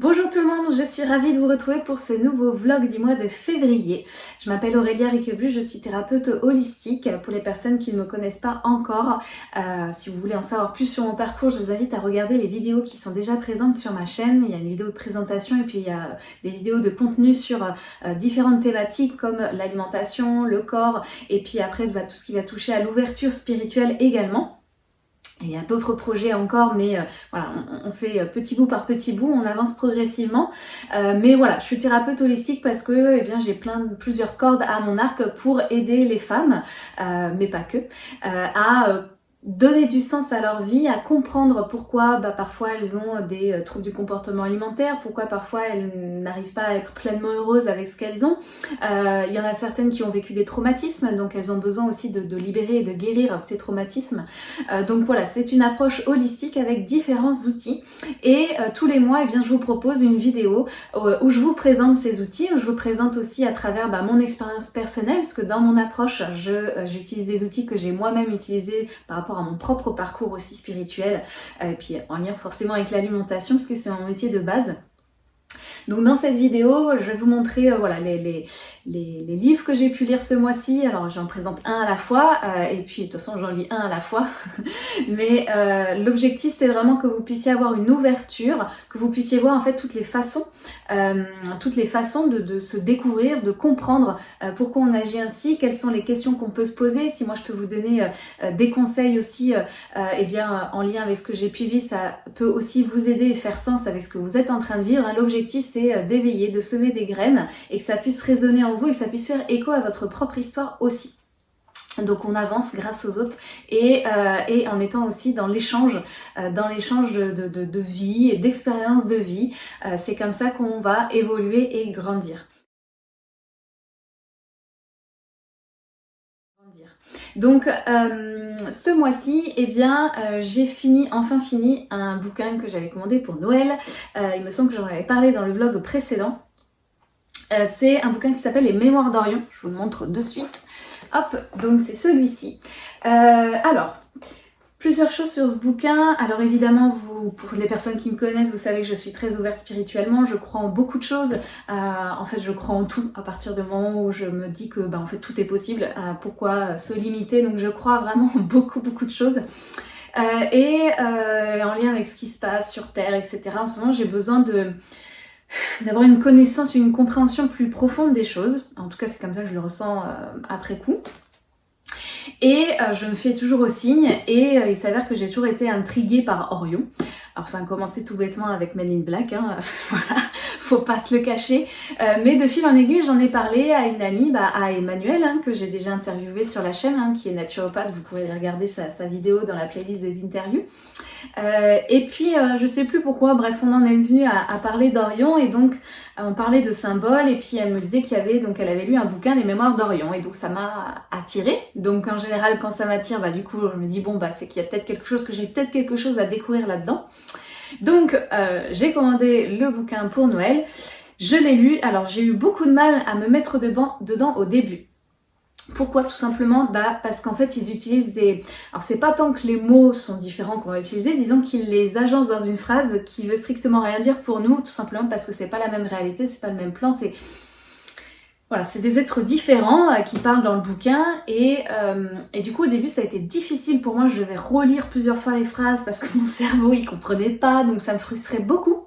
Bonjour tout le monde, je suis ravie de vous retrouver pour ce nouveau vlog du mois de février. Je m'appelle Aurélia Riqueblu, je suis thérapeute holistique. Pour les personnes qui ne me connaissent pas encore, euh, si vous voulez en savoir plus sur mon parcours, je vous invite à regarder les vidéos qui sont déjà présentes sur ma chaîne. Il y a une vidéo de présentation et puis il y a des vidéos de contenu sur euh, différentes thématiques comme l'alimentation, le corps et puis après bah, tout ce qui va toucher à l'ouverture spirituelle également. Il y a d'autres projets encore, mais euh, voilà, on, fait euh, petit bout par petit bout, on avance progressivement. Euh, mais voilà, je suis thérapeute holistique parce que eh bien j'ai plein de plusieurs cordes à mon arc pour aider les femmes, mais pas que, à donner du sens à leur vie, à comprendre pourquoi bah, parfois elles ont des euh, troubles du comportement alimentaire, pourquoi parfois elles n'arrivent pas à être pleinement heureuses avec ce qu'elles ont. Euh, il y en a certaines qui ont vécu des traumatismes, donc elles ont besoin aussi de, libérer et de guérir ces traumatismes. Euh, donc voilà, c'est une approche holistique avec différents outils. Et tous les mois, eh bien, je vous propose une vidéo où je vous présente ces outils, où je vous présente aussi à travers bah, mon expérience personnelle, parce que dans mon approche, j'utilise des outils que j'ai moi-même utilisés par rapport mon propre parcours aussi spirituel, et puis en lien forcément avec l'alimentation parce que c'est mon métier de base. Donc dans cette vidéo, je vais vous montrer euh, voilà, les, les, les, livres que j'ai pu lire ce mois-ci. Alors j'en présente un à la fois, euh, et puis de toute façon j'en lis un à la fois. Mais euh, l'objectif c'est vraiment que vous puissiez avoir une ouverture, que vous puissiez voir en fait toutes les façons, toutes les façons de, de, se découvrir, de comprendre pourquoi on agit ainsi, quelles sont les questions qu'on peut se poser. Si moi je peux vous donner des conseils aussi, eh bien en lien avec ce que j'ai pu vivre, ça peut aussi vous aider et faire sens avec ce que vous êtes en train de vivre. L'objectif c'est euh, d'éveiller, de semer des graines et que ça puisse résonner en vous et que ça puisse faire écho à votre propre histoire aussi. Donc on avance grâce aux autres et, euh, en étant aussi dans l'échange, euh, dans l'échange de, vie et d'expérience de vie. c'est comme ça qu'on va évoluer et grandir. Donc ce mois-ci, eh bien, euh, j'ai fini, enfin fini, un bouquin que j'avais commandé pour Noël. Euh, il me semble que j'en avais parlé dans le vlog précédent. Euh, c'est un bouquin qui s'appelle Les Mémoires d'Orion. Je vous le montre de suite. Hop, donc c'est celui-ci. alors, Plusieurs choses sur ce bouquin. Alors évidemment, vous, pour les personnes qui me connaissent, vous savez que je suis très ouverte spirituellement. Je crois en beaucoup de choses. Euh, en fait, je crois en tout à partir du moment où je me dis que bah, en fait tout est possible. Euh, pourquoi se limiter? Donc je crois vraiment en beaucoup beaucoup de choses. Euh, et en lien avec ce qui se passe sur Terre, etc. En ce moment, j'ai besoin d'avoir une connaissance, une compréhension plus profonde des choses. En tout cas, c'est comme ça que je le ressens après coup. Et euh, je me fais toujours au signe et euh, il s'avère que j'ai toujours été intriguée par Orion. Alors ça a commencé tout bêtement avec Men in Black, hein, voilà, faut pas se le cacher. Euh, mais de fil en aiguille, j'en ai parlé à une amie, bah, à Emmanuel, hein, que j'ai déjà interviewé sur la chaîne, hein, qui est naturopathe, vous pourrez regarder sa vidéo dans la playlist des interviews. Euh, et puis, euh, je sais plus pourquoi, bref, on en est venu à, parler d'Orion et donc on parlait de symboles et puis elle me disait qu'il y avait, donc elle avait lu un bouquin, Les Mémoires d'Orion et donc ça m'a attiré. Donc en général, quand ça m'attire, bah du coup, je me dis bon bah c'est qu'il y a peut-être quelque chose, que j'ai peut-être quelque chose à découvrir là-dedans. Donc euh, j'ai commandé le bouquin pour Noël. Je l'ai lu, alors j'ai eu beaucoup de mal à me mettre dedans au début. Pourquoi Tout simplement bah, parce qu'en fait ils utilisent des... Alors c'est pas tant que les mots sont différents qu'on va utiliser, disons qu'ils les agencent dans une phrase qui veut strictement rien dire pour nous, tout simplement parce que c'est pas la même réalité, c'est pas le même plan, c'est... Voilà, c'est des êtres différents euh, qui parlent dans le bouquin et, euh, et, du coup au début ça a été difficile pour moi, je devais relire plusieurs fois les phrases parce que mon cerveau il comprenait pas donc ça me frustrait beaucoup.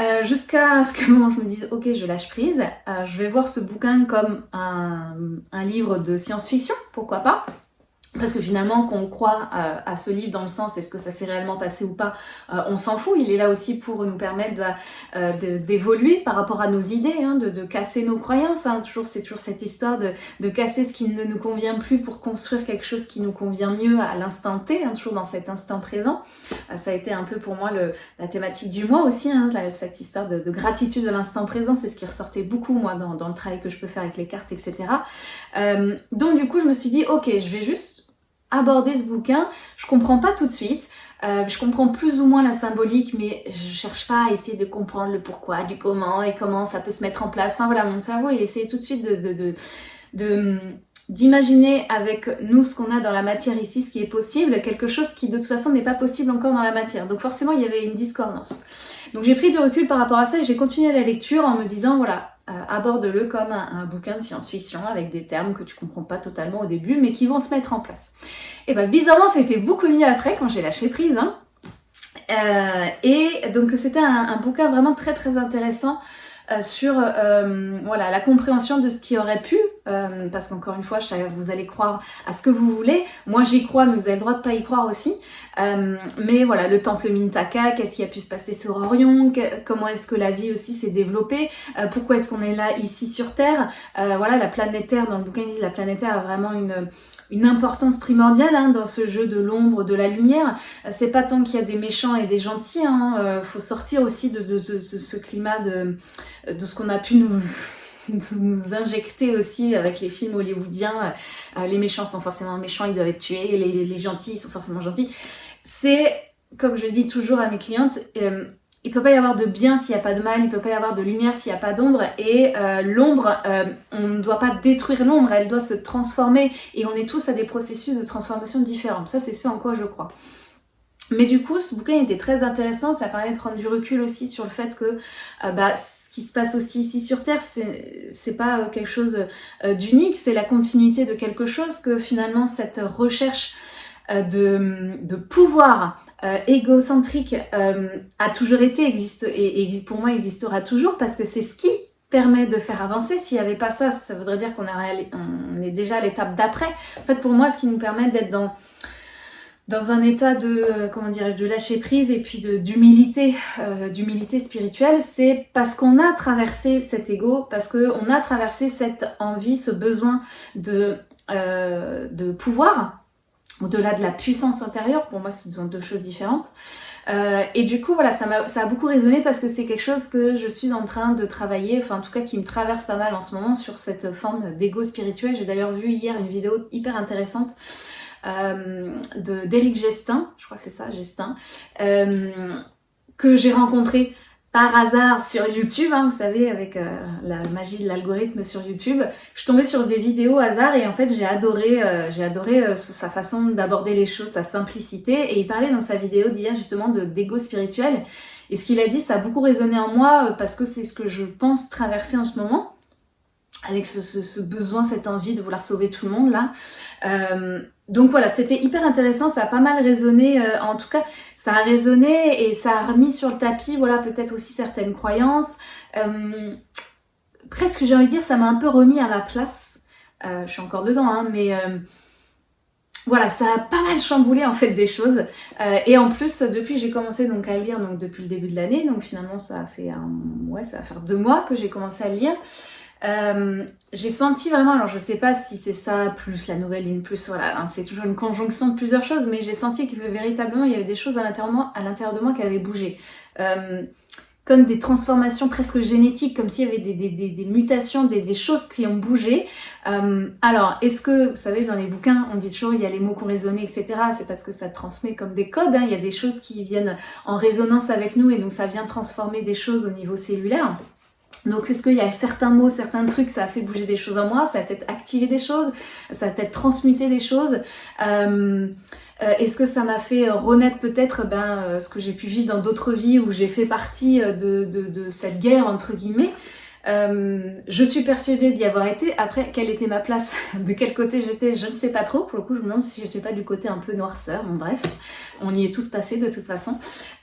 Euh, jusqu'à ce qu'à un je me dise ok je lâche prise, euh, je vais voir ce bouquin comme un livre de science-fiction, pourquoi pas parce que finalement, qu'on croit euh, à ce livre dans le sens est-ce que ça s'est réellement passé ou pas, euh, on s'en fout. Il est là aussi pour nous permettre euh, d'évoluer par rapport à nos idées, hein, de, de, casser nos croyances. Hein. Toujours, c'est toujours cette histoire de, de, casser ce qui ne nous convient plus pour construire quelque chose qui nous convient mieux à l'instant T, hein, toujours dans cet instant présent. ça a été un peu pour moi le, la thématique du mois aussi, hein, cette histoire de, gratitude de l'instant présent. C'est ce qui ressortait beaucoup moi dans, dans, le travail que je peux faire avec les cartes, etc. donc du coup, je me suis dit ok, je vais juste aborder ce bouquin. Je comprends pas tout de suite. Euh, je comprends plus ou moins la symbolique, mais je cherche pas à essayer de comprendre le pourquoi, du comment et comment ça peut se mettre en place. Enfin voilà, mon cerveau, il essayait tout de suite de, de, de, d'imaginer avec nous ce qu'on a dans la matière ici, ce qui est possible, quelque chose qui de toute façon n'est pas possible encore dans la matière. Donc forcément il y avait une discordance. Donc j'ai pris du recul par rapport à ça et j'ai continué la lecture en me disant voilà, euh, aborde-le comme un, bouquin de science-fiction avec des termes que tu comprends pas totalement au début mais qui vont se mettre en place. Et ben bizarrement ça a été beaucoup mieux après quand j'ai lâché prise. Hein. Euh, et donc c'était un, bouquin vraiment très très intéressant euh, sur euh, voilà la compréhension de ce qui aurait pu, euh, parce qu'encore une fois, vous allez croire à ce que vous voulez. Moi, j'y crois, mais vous avez le droit de pas y croire aussi. mais voilà, le temple Mintaka, qu'est-ce qui a pu se passer sur Orion? Comment est-ce que la vie aussi s'est développée? Pourquoi est-ce qu'on est là ici sur Terre? Voilà, la planète Terre, dans le bouquin, la planète Terre a vraiment une une importance primordiale hein, dans ce jeu de l'ombre, de la lumière. C'est pas tant qu'il y a des méchants et des gentils, hein, euh, faut sortir aussi de, de, de, ce climat de, de ce qu'on a pu nous, nous injecter aussi avec les films hollywoodiens. Euh, les méchants sont forcément méchants, ils doivent être tués, les, les gentils ils sont forcément gentils. C'est, comme je dis toujours à mes clientes, euh, il peut pas y avoir de bien s'il n'y a pas de mal, il peut pas y avoir de lumière s'il n'y a pas d'ombre. Et euh, l'ombre, euh, on ne doit pas détruire l'ombre, elle doit se transformer. Et on est tous à des processus de transformation différents. Ça, c'est ce en quoi je crois. Mais du coup, ce bouquin était très intéressant. Ça permet de prendre du recul aussi sur le fait que bah, ce qui se passe aussi ici sur Terre, c'est pas quelque chose d'unique, c'est la continuité de quelque chose que finalement cette recherche de, de pouvoir euh, égocentrique euh, a toujours été, existe et, pour moi existera toujours parce que c'est ce qui permet de faire avancer. S'il n'y avait pas ça, ça voudrait dire qu'on on est déjà à l'étape d'après. En fait, pour moi, ce qui nous permet d'être dans dans un état de euh, comment dirais-je de lâcher prise et puis d'humilité euh, d'humilité spirituelle c'est parce qu'on a traversé cet ego parce que on a traversé cette envie ce besoin de euh, de pouvoir au-delà de la puissance intérieure, pour moi ce sont deux choses différentes. Et du coup voilà, ça, a, ça a beaucoup résonné parce que c'est quelque chose que je suis en train de travailler, enfin en tout cas qui me traverse pas mal en ce moment sur cette forme d'ego spirituel. J'ai d'ailleurs vu hier une vidéo hyper intéressante d'Éric Gestin, je crois que c'est ça, Gestin, euh, que j'ai rencontré par hasard sur YouTube, hein, vous savez, avec euh, la magie de l'algorithme sur YouTube, je suis tombée sur des vidéos hasard et en fait j'ai adoré, euh, adoré euh, sa façon d'aborder les choses, sa simplicité. Et il parlait dans sa vidéo d'hier justement de d'égo spirituel. Et ce qu'il a dit, ça a beaucoup résonné en moi parce que c'est ce que je pense traverser en ce moment avec ce, besoin, cette envie de vouloir sauver tout le monde là. Euh, donc voilà, c'était hyper intéressant, ça a pas mal résonné, euh, en tout cas ça a résonné et ça a remis sur le tapis, voilà, peut-être aussi certaines croyances. Euh, presque j'ai envie de dire, ça m'a un peu remis à ma place. je suis encore dedans, hein, mais voilà, ça a pas mal chamboulé en fait des choses. et en plus, depuis j'ai commencé donc à lire donc depuis le début de l'année, donc finalement ça fait ouais, ça va faire deux mois que j'ai commencé à lire. Euh, j'ai senti vraiment, alors je sais pas si c'est ça, plus la nouvelle lune, plus voilà, hein, c'est toujours une conjonction de plusieurs choses, mais j'ai senti que véritablement il y avait des choses à l'intérieur de moi qui avaient bougé. Euh, comme des transformations presque génétiques, comme s'il y avait des, mutations, des, choses qui ont bougé. Euh, alors, est-ce que, vous savez, dans les bouquins, on dit toujours il y a les mots qui ont résonné, etc. C'est parce que ça transmet comme des codes. Hein. Il y a des choses qui viennent en résonance avec nous et donc ça vient transformer des choses au niveau cellulaire. Donc est-ce qu'il y a certains mots, certains trucs, ça a fait bouger des choses en moi, ça a peut-être activé des choses, ça a peut-être transmuté des choses. Euh, euh, est-ce que ça m'a fait renaître peut-être ben, euh, ce que j'ai pu vivre dans d'autres vies où j'ai fait partie de, de, de, cette guerre entre guillemets? Euh, je suis persuadée d'y avoir été. Après, quelle était ma place De quel côté j'étais Je ne sais pas trop. Pour le coup, je me demande si j'étais pas du côté un peu noirceur. Bon, bref, on y est tous passés de toute façon.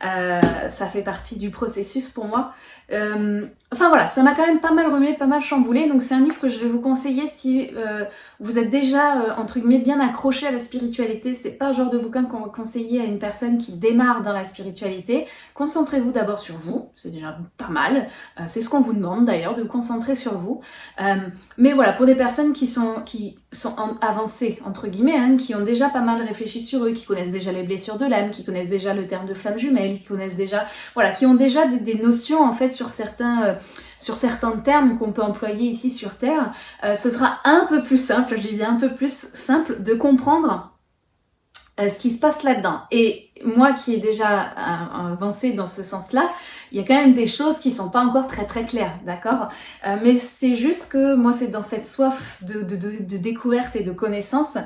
Euh, ça fait partie du processus pour moi. Euh, enfin voilà, ça m'a quand même pas mal remué, pas mal chamboulé. Donc c'est un livre que je vais vous conseiller si vous êtes déjà, entre guillemets, bien accroché à la spiritualité. C'est pas le genre de bouquin qu'on va conseiller à une personne qui démarre dans la spiritualité. Concentrez-vous d'abord sur vous. C'est déjà pas mal. c'est ce qu'on vous demande d'ailleurs de vous concentrer sur vous. Euh, mais voilà, pour des personnes qui sont, qui sont avancées, entre guillemets, hein, qui ont déjà pas mal réfléchi sur eux, qui connaissent déjà les blessures de l'âme, qui connaissent déjà le terme de flamme jumelle, qui connaissent déjà, voilà, qui ont déjà des, notions en fait sur certains... Euh, sur certains termes qu'on peut employer ici sur Terre, euh, ce sera un peu plus simple, je dis bien un peu plus simple, de comprendre euh, ce qui se passe là-dedans. Et moi qui ai déjà euh, avancé dans ce sens-là, il y a quand même des choses qui sont pas encore très très claires, d'accord? Euh, Mais c'est juste que moi c'est dans cette soif de, découverte et de connaissance,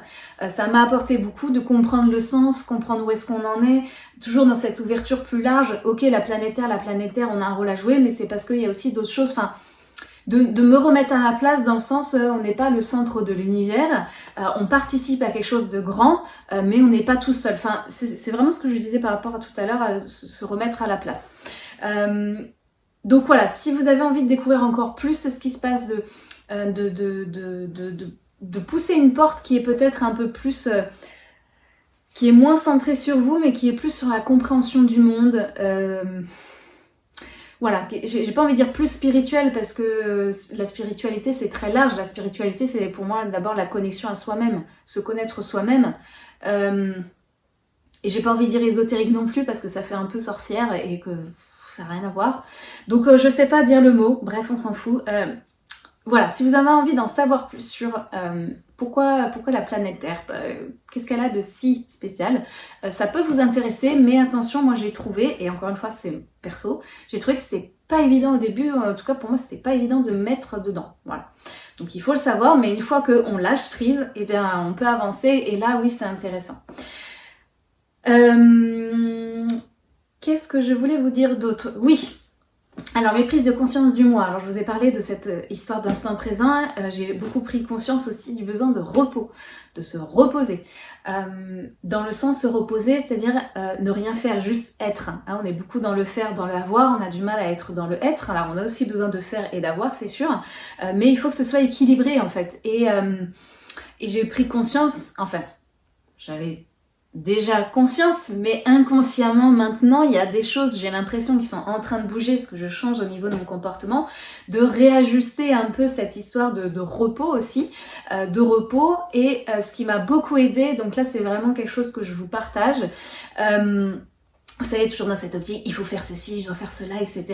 ça m'a apporté beaucoup de comprendre le sens, comprendre où est-ce qu'on en est, toujours dans cette ouverture plus large. Ok, la planétaire, la planétaire, on a un rôle à jouer, mais c'est parce qu'il y a aussi d'autres choses. Enfin, de, me remettre à la place dans le sens euh, on n'est pas le centre de l'univers, euh, on participe à quelque chose de grand, euh, mais on n'est pas tout seul. Enfin, c'est vraiment ce que je disais par rapport à tout à l'heure, à se remettre à la place. donc voilà, si vous avez envie de découvrir encore plus ce qui se passe, de, de, de, de pousser une porte qui est peut-être un peu plus qui est moins centrée sur vous, mais qui est plus sur la compréhension du monde, voilà, j'ai pas envie de dire plus spirituel parce que euh, la spiritualité c'est très large. La spiritualité c'est pour moi d'abord la connexion à soi-même, se connaître soi-même. Euh, et j'ai pas envie de dire ésotérique non plus parce que ça fait un peu sorcière et que ça n'a rien à voir. Donc euh, je sais pas dire le mot, bref on s'en fout. Voilà, si vous avez envie d'en savoir plus sur pourquoi, pourquoi la planète Terre Qu'est-ce qu'elle a de si spécial Ça peut vous intéresser, mais attention, moi j'ai trouvé, et encore une fois c'est perso, j'ai trouvé que c'était pas évident au début, en tout cas pour moi c'était pas évident de mettre dedans, voilà. Donc il faut le savoir, mais une fois qu'on lâche prise, eh bien on peut avancer, et là oui c'est intéressant. Euh, qu'est-ce que je voulais vous dire d'autre? Oui, alors mes prises de conscience du mois, alors je vous ai parlé de cette euh, histoire d'instant présent, euh, j'ai beaucoup pris conscience aussi du besoin de repos, de se reposer. Euh, dans le sens se reposer, c'est-à-dire ne rien faire, juste être. Hein. on est beaucoup dans le faire, dans l'avoir, on a du mal à être dans le être, alors on a aussi besoin de faire et d'avoir, c'est sûr, mais il faut que ce soit équilibré en fait. Et j'ai pris conscience, enfin, j'avais déjà conscience, mais inconsciemment maintenant, il y a des choses, j'ai l'impression, qui sont en train de bouger, ce que je change au niveau de mon comportement, de réajuster un peu cette histoire de, repos aussi, euh, de repos, et euh, ce qui m'a beaucoup aidé, donc là c'est vraiment quelque chose que je vous partage, euh, vous savez, toujours dans cette optique, il faut faire ceci, je dois faire cela, etc.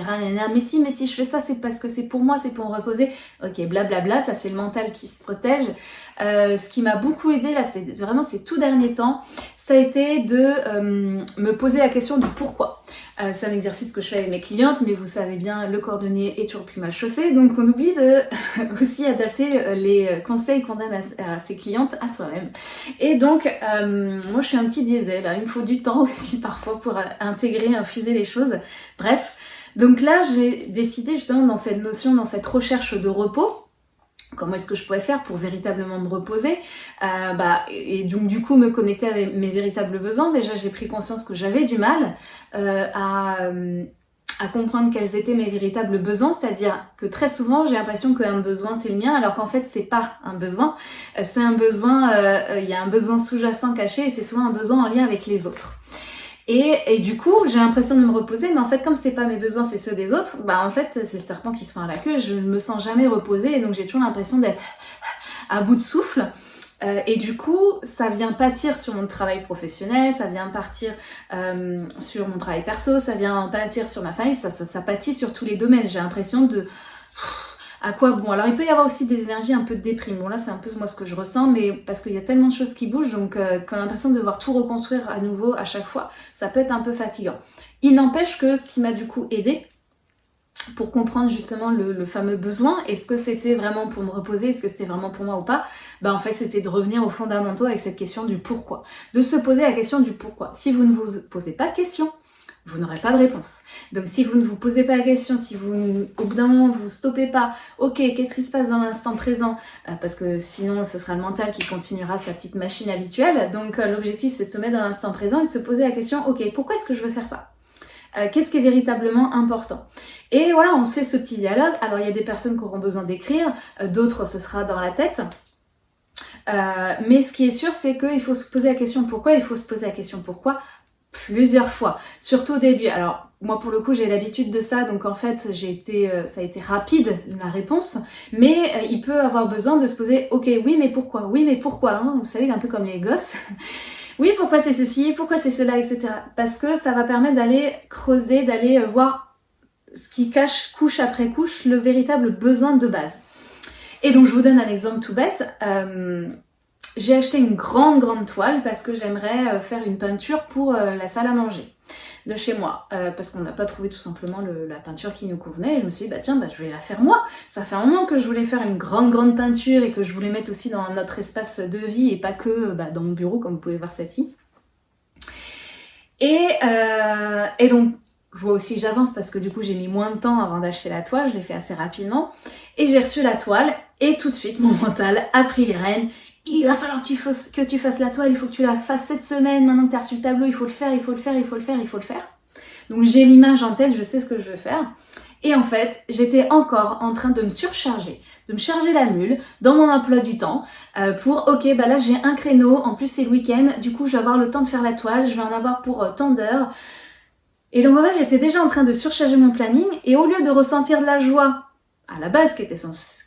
Mais si, mais si je fais ça, c'est parce que c'est pour moi, c'est pour me reposer. Ok, blablabla, bla bla, ça c'est le mental qui se protège. Ce qui m'a beaucoup aidé là, c'est vraiment ces tout derniers temps, ça a été de euh, me poser la question du pourquoi. Euh, c'est un exercice que je fais avec mes clientes, mais vous savez bien, le cordonnier est toujours plus mal chaussé, donc on oublie de aussi adapter les conseils qu'on donne à, ses clientes à soi-même. Et donc, moi je suis un petit diesel, il me faut du temps aussi parfois pour intégrer, infuser les choses. Bref, donc là j'ai décidé justement dans cette notion, dans cette recherche de repos, comment est-ce que je pourrais faire pour véritablement me reposer euh, bah, et donc du coup me connecter avec mes véritables besoins. Déjà j'ai pris conscience que j'avais du mal euh, à, euh, à, comprendre quels étaient mes véritables besoins, c'est-à-dire que très souvent j'ai l'impression qu'un besoin c'est le mien alors qu'en fait c'est pas un besoin, c'est un besoin, il y a un besoin sous-jacent caché et c'est souvent un besoin en lien avec les autres. Et, du coup, j'ai l'impression de me reposer, mais en fait, comme c'est pas mes besoins, c'est ceux des autres, bah en fait, c'est le serpent qui se fend à la queue, je ne me sens jamais reposée, et donc j'ai toujours l'impression d'être à bout de souffle. Euh, et du coup, ça vient pâtir sur mon travail professionnel, ça vient partir euh, sur mon travail perso, ça vient pâtir sur ma famille, ça, ça, ça pâtit sur tous les domaines. J'ai l'impression de à quoi bon Alors il peut y avoir aussi des énergies un peu de déprime. Bon là c'est un peu moi ce que je ressens, mais parce qu'il y a tellement de choses qui bougent, donc euh, quand on a l'impression de devoir tout reconstruire à nouveau à chaque fois, ça peut être un peu fatigant. Il n'empêche que ce qui m'a du coup aidé pour comprendre justement le, fameux besoin, est-ce que c'était vraiment pour me reposer, est-ce que c'était vraiment pour moi ou pas, bah en fait c'était de revenir aux fondamentaux avec cette question du pourquoi. De se poser la question du pourquoi. Si vous ne vous posez pas de question, vous n'aurez pas de réponse. Donc si vous ne vous posez pas la question, si vous au bout d'un moment vous stoppez pas, ok, qu'est-ce qui se passe dans l'instant présent? Euh, Parce que sinon ce sera le mental qui continuera sa petite machine habituelle. Donc euh, l'objectif c'est de se mettre dans l'instant présent et de se poser la question, ok, pourquoi est-ce que je veux faire ça? Euh, Qu'est-ce qui est véritablement important? Et voilà, on se fait ce petit dialogue. Alors il y a des personnes qui auront besoin d'écrire, d'autres ce sera dans la tête. mais ce qui est sûr, c'est qu'il faut se poser la question pourquoi, il faut se poser la question pourquoi plusieurs fois, surtout au début. Alors moi pour le coup j'ai l'habitude de ça, donc en fait j'ai été, euh, ça a été rapide la réponse, mais euh, il peut avoir besoin de se poser, ok oui mais pourquoi, oui mais pourquoi, hein? Vous savez un peu comme les gosses. oui pourquoi c'est ceci, pourquoi c'est cela, etc. Parce que ça va permettre d'aller creuser, d'aller euh, voir ce qui cache couche après couche le véritable besoin de base. Et donc je vous donne un exemple tout bête. J'ai acheté une grande grande toile parce que j'aimerais euh, faire une peinture pour euh, la salle à manger de chez moi. Euh, parce qu'on n'a pas trouvé tout simplement la peinture qui nous convenait. Et je me suis dit bah tiens bah je vais la faire moi. Ça fait un moment que je voulais faire une grande grande peinture et que je voulais mettre aussi dans notre espace de vie et pas que bah, dans mon bureau comme vous pouvez voir celle-ci. Et, et donc je vois aussi j'avance parce que du coup j'ai mis moins de temps avant d'acheter la toile, je l'ai fait assez rapidement. Et j'ai reçu la toile. Et tout de suite mon mental a pris les rênes. Il va falloir que tu, fasses, la toile, il faut que tu la fasses cette semaine, maintenant que tu as reçu le tableau, il faut le faire, il faut le faire, il faut le faire, il faut le faire. Donc j'ai l'image en tête, je sais ce que je veux faire. Et en fait, j'étais encore en train de me surcharger, de me charger la mule dans mon emploi du temps euh, pour, ok, bah là j'ai un créneau, en plus c'est le week-end, du coup je vais avoir le temps de faire la toile, je vais en avoir pour euh, tant d'heures. Et donc en fait, j'étais déjà en train de surcharger mon planning et au lieu de ressentir de la joie, à la base, qui était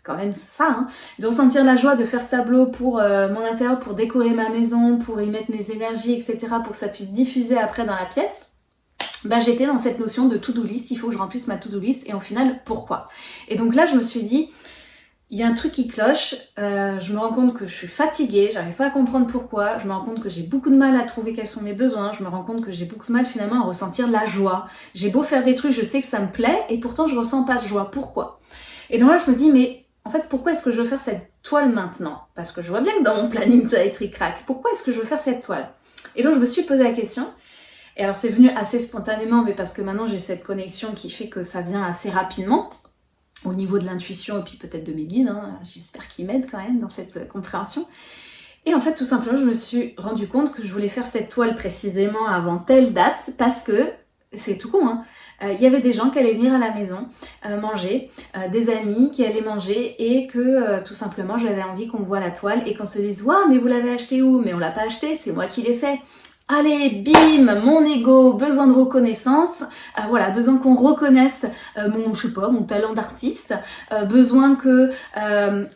quand même ça, hein, de ressentir la joie de faire ce tableau pour euh, mon intérieur, pour décorer ma maison, pour y mettre mes énergies, etc., pour que ça puisse diffuser après dans la pièce, bah j'étais dans cette notion de to-do list, il faut que je remplisse ma to-do list, et au final, pourquoi? Et donc là, je me suis dit, il y a un truc qui cloche, euh, je me rends compte que je suis fatiguée, j'arrive pas à comprendre pourquoi, je me rends compte que j'ai beaucoup de mal à trouver quels sont mes besoins, je me rends compte que j'ai beaucoup de mal finalement à ressentir la joie. J'ai beau faire des trucs, je sais que ça me plaît, et pourtant je ressens pas de joie. Pourquoi? Et donc là je me dis, mais en fait pourquoi est-ce que je veux faire cette toile maintenant? Parce que je vois bien que dans mon planning ça va être crack. Pourquoi est-ce que je veux faire cette toile? Et donc je me suis posé la question, et alors c'est venu assez spontanément, mais parce que maintenant j'ai cette connexion qui fait que ça vient assez rapidement au niveau de l'intuition et puis peut-être de mes guides, hein. j'espère qu'ils m'aident quand même dans cette compréhension. Et en fait, tout simplement, je me suis rendu compte que je voulais faire cette toile précisément avant telle date parce que, c'est tout con, hein, euh, il y avait des gens qui allaient venir à la maison euh, manger, euh, des amis qui allaient manger et que tout simplement j'avais envie qu'on voit la toile et qu'on se dise « Waouh, mais vous l'avez acheté où ?» Mais on l'a pas acheté, c'est moi qui l'ai fait. Allez, bim, mon ego, besoin de reconnaissance, euh, voilà, besoin qu'on reconnaisse mon, je mon talent d'artiste, besoin que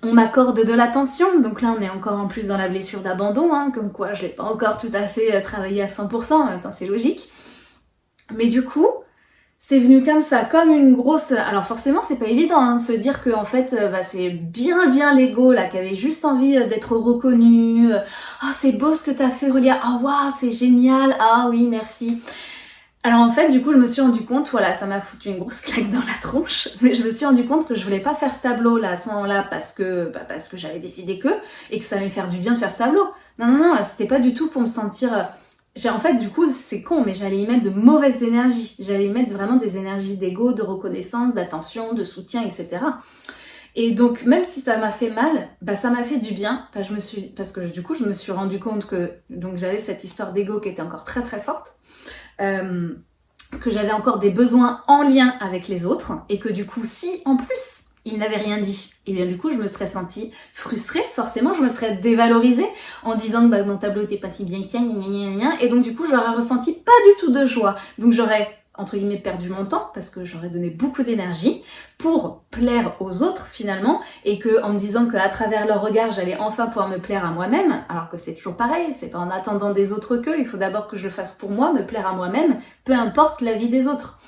on m'accorde de l'attention. Donc là, on est encore en plus dans la blessure d'abandon, hein, comme quoi je l'ai pas encore tout à fait travaillé à 100%, en même temps c'est logique. Mais du coup, c'est venu comme ça, comme une grosse... Alors forcément, c'est pas évident hein, de se dire que en fait, euh, bah, c'est bien bien l'ego là qui avait juste envie euh, d'être reconnu. Ah, c'est beau ce que t'as fait, Relia. Ah, waouh, c'est génial. Ah oui, merci. Alors en fait, du coup, je me suis rendu compte, voilà, ça m'a foutu une grosse claque dans la tronche, mais je me suis rendu compte que je voulais pas faire ce tableau là à ce moment-là parce que bah, parce que j'avais décidé que et que ça allait me faire du bien de faire ce tableau. Non non non, c'était pas du tout pour me sentir en fait, du coup, c'est con, mais j'allais y mettre de mauvaises énergies. J'allais y mettre vraiment des énergies d'ego, de reconnaissance, d'attention, de soutien, etc. Et donc, même si ça m'a fait mal, bah, ça m'a fait du bien. Je me suis, parce que du coup, je me suis rendu compte que donc j'avais cette histoire d'ego qui était encore très très forte. Euh, que j'avais encore des besoins en lien avec les autres et que du coup si en plus il n'avait rien dit. Et bien du coup, je me serais sentie frustrée, forcément, je me serais dévalorisée en disant que bah, mon tableau était pas si bien que ça, et donc du coup, j'aurais ressenti pas du tout de joie. Donc j'aurais entre guillemets perdu mon temps parce que j'aurais donné beaucoup d'énergie pour plaire aux autres finalement. Et que en me disant qu'à travers leur regard j'allais enfin pouvoir me plaire à moi-même. Alors que c'est toujours pareil. C'est pas en attendant des autres que il faut d'abord que je le fasse pour moi me plaire à moi-même peu importe la vie des autres.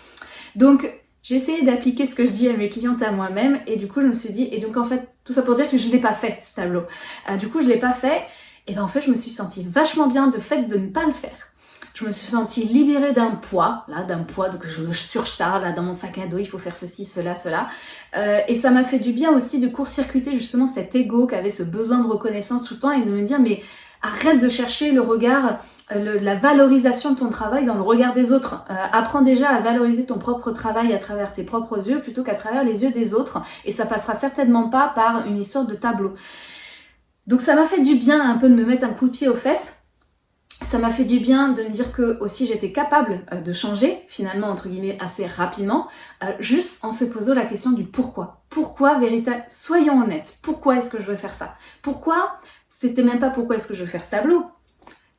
Donc j'ai essayé d'appliquer ce que je dis à mes clientes à moi-même et du coup je me suis dit, et donc en fait tout ça pour dire que je l'ai pas fait ce tableau. Euh, du coup je l'ai pas fait et ben en fait je me suis sentie vachement bien de fait de ne pas le faire. Je me suis sentie libérée d'un poids, là, d'un poids que je surcharge là dans mon sac à dos, il faut faire ceci, cela, cela. Euh, et ça m'a fait du bien aussi de court-circuiter justement cet ego qui avait ce besoin de reconnaissance tout le temps et de me dire mais arrête de chercher le regard euh, la valorisation de ton travail dans le regard des autres. Euh, apprends déjà à valoriser ton propre travail à travers tes propres yeux plutôt qu'à travers les yeux des autres et ça passera certainement pas par une histoire de tableau. Donc ça m'a fait du bien un peu de me mettre un coup de pied aux fesses. Ça m'a fait du bien de me dire que aussi j'étais capable euh, de changer finalement entre guillemets assez rapidement juste en se posant la question du pourquoi. Pourquoi véritable Soyons honnêtes. Pourquoi est-ce que je veux faire ça? Pourquoi C'était même pas pourquoi est-ce que je veux faire ce tableau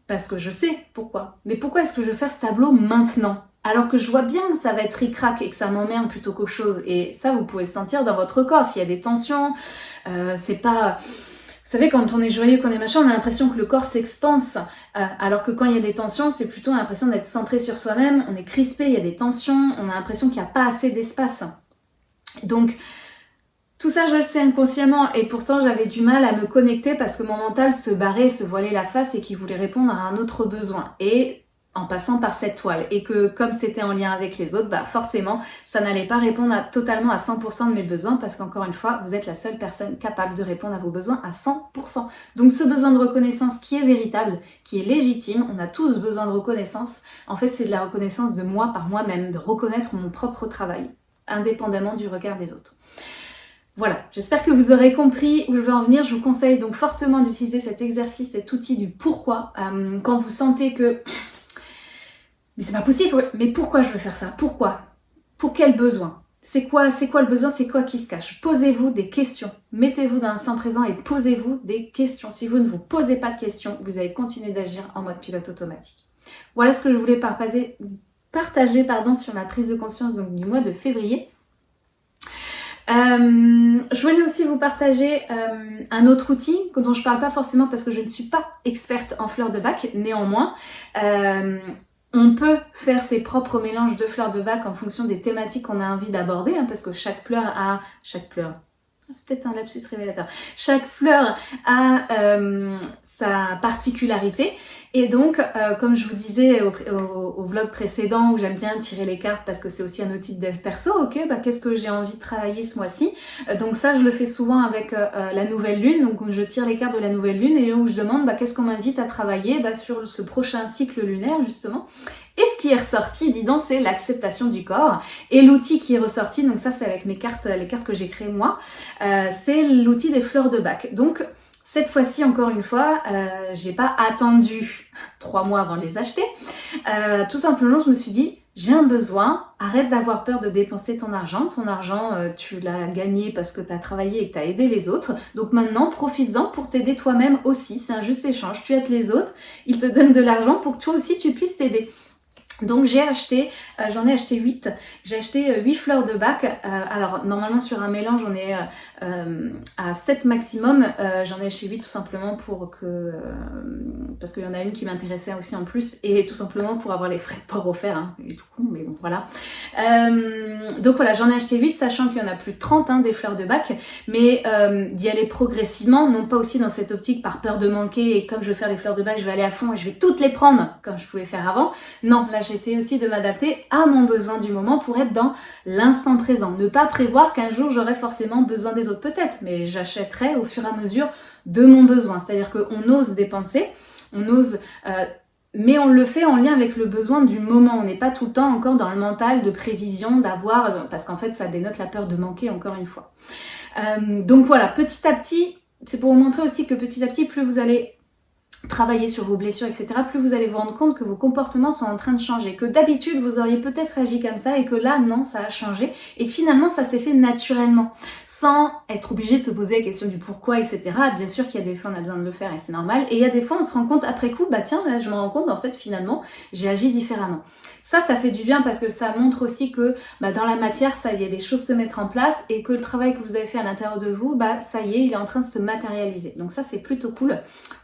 parce que je sais pourquoi. Mais pourquoi est-ce que je veux faire ce tableau maintenant? Alors que je vois bien que ça va être ric-rac et que ça m'emmerde plutôt qu'autre chose. Et ça, vous pouvez le sentir dans votre corps. S'il y a des tensions, euh, c'est pas... Vous savez, quand on est joyeux, quand on est machin, on a l'impression que le corps s'expanse. Euh, alors que quand il y a des tensions, c'est plutôt l'impression d'être centré sur soi-même. On est crispé, il y a des tensions, on a l'impression qu'il n'y a pas assez d'espace. Donc, Tout ça, je le sais inconsciemment et pourtant j'avais du mal à me connecter parce que mon mental se barrait, se voilait la face et qu'il voulait répondre à un autre besoin. Et en passant par cette toile et que comme c'était en lien avec les autres, bah forcément ça n'allait pas répondre totalement à 100% de mes besoins parce qu'encore une fois vous êtes la seule personne capable de répondre à vos besoins à 100%. Donc ce besoin de reconnaissance qui est véritable, qui est légitime, on a tous besoin de reconnaissance, en fait c'est de la reconnaissance de moi par moi-même, de reconnaître mon propre travail, indépendamment du regard des autres. Voilà, j'espère que vous aurez compris où je veux en venir. Je vous conseille donc fortement d'utiliser cet exercice, cet outil du pourquoi. Euh, quand vous sentez que mais c'est pas possible, mais pourquoi je veux faire ça? Pourquoi? Pour quel besoin? C'est quoi, quoi le besoin? C'est quoi qui se cache? Posez-vous des questions. Mettez-vous dans l'instant présent et posez-vous des questions. Si vous ne vous posez pas de questions, vous allez continuer d'agir en mode pilote automatique. Voilà ce que je voulais partager, sur ma prise de conscience du mois de février. Euh, je voulais aussi vous partager euh, un autre outil dont je parle pas forcément parce que je ne suis pas experte en fleurs de bac, néanmoins. Euh, on peut faire ses propres mélanges de fleurs de bac en fonction des thématiques qu'on a envie d'aborder, hein, parce que chaque fleur a... Chaque fleur... Ah, c'est peut-être un lapsus révélateur. Chaque fleur a euh, sa particularité et donc, euh, comme je vous disais au, vlog précédent où j'aime bien tirer les cartes parce que c'est aussi un outil de dev perso, ok, bah qu'est-ce que j'ai envie de travailler ce mois-ci? Euh, Donc ça, je le fais souvent avec la nouvelle lune, donc je tire les cartes de la nouvelle lune et où je demande bah, qu'est-ce qu'on m'invite à travailler bah, sur ce prochain cycle lunaire justement. Et ce qui est ressorti, dis donc, c'est l'acceptation du corps. Et l'outil qui est ressorti, donc ça c'est avec mes cartes, les cartes que j'ai créées moi, c'est l'outil des fleurs de bac. Donc cette fois-ci, encore une fois, euh, j'ai pas attendu trois mois avant de les acheter. Euh, tout simplement, je me suis dit, j'ai un besoin, arrête d'avoir peur de dépenser ton argent. Ton argent, euh, tu l'as gagné parce que tu as travaillé et que tu as aidé les autres. Donc maintenant, profites-en pour t'aider toi-même aussi. C'est un juste échange. Tu aides les autres, ils te donnent de l'argent pour que toi aussi tu puisses t'aider. Donc j'ai acheté, euh, j'en ai acheté 8, j'ai acheté 8 fleurs de bac, alors normalement sur un mélange on est euh, à 7 maximum. Euh, j'en ai acheté 8 tout simplement pour que... Euh, parce qu'il y en a une qui m'intéressait aussi en plus et tout simplement pour avoir les frais de port offerts. Hein, tout con, mais bon, voilà. donc voilà, j'en ai acheté 8 sachant qu'il y en a plus de 30 hein, des fleurs de bac. Mais d'y aller progressivement, non pas aussi dans cette optique par peur de manquer et comme je veux faire les fleurs de bac, je vais aller à fond et je vais toutes les prendre comme je pouvais faire avant. Non, là j'essaie aussi de m'adapter à mon besoin du moment pour être dans l'instant présent. Ne pas prévoir qu'un jour j'aurai forcément besoin des autres peut-être, mais j'achèterai au fur et à mesure de mon besoin. C'est-à-dire qu'on ose dépenser, on ose... Euh, mais on le fait en lien avec le besoin du moment. On n'est pas tout le temps encore dans le mental de prévision, d'avoir... Parce qu'en fait, ça dénote la peur de manquer, encore une fois. Euh, donc voilà, petit à petit, c'est pour vous montrer aussi que petit à petit, plus vous allez travailler sur vos blessures, etc., plus vous allez vous rendre compte que vos comportements sont en train de changer, que d'habitude vous auriez peut-être agi comme ça et que là, non, ça a changé et finalement ça s'est fait naturellement, sans être obligé de se poser la question du pourquoi, etc. Bien sûr qu'il y a des fois on a besoin de le faire et c'est normal, et il y a des fois on se rend compte après coup, bah tiens, je me rends compte, en fait finalement, j'ai agi différemment. Ça, ça fait du bien parce que ça montre aussi que bah, dans la matière, ça y est, les choses se mettent en place et que le travail que vous avez fait à l'intérieur de vous, bah ça y est, il est en train de se matérialiser. Donc ça, c'est plutôt cool.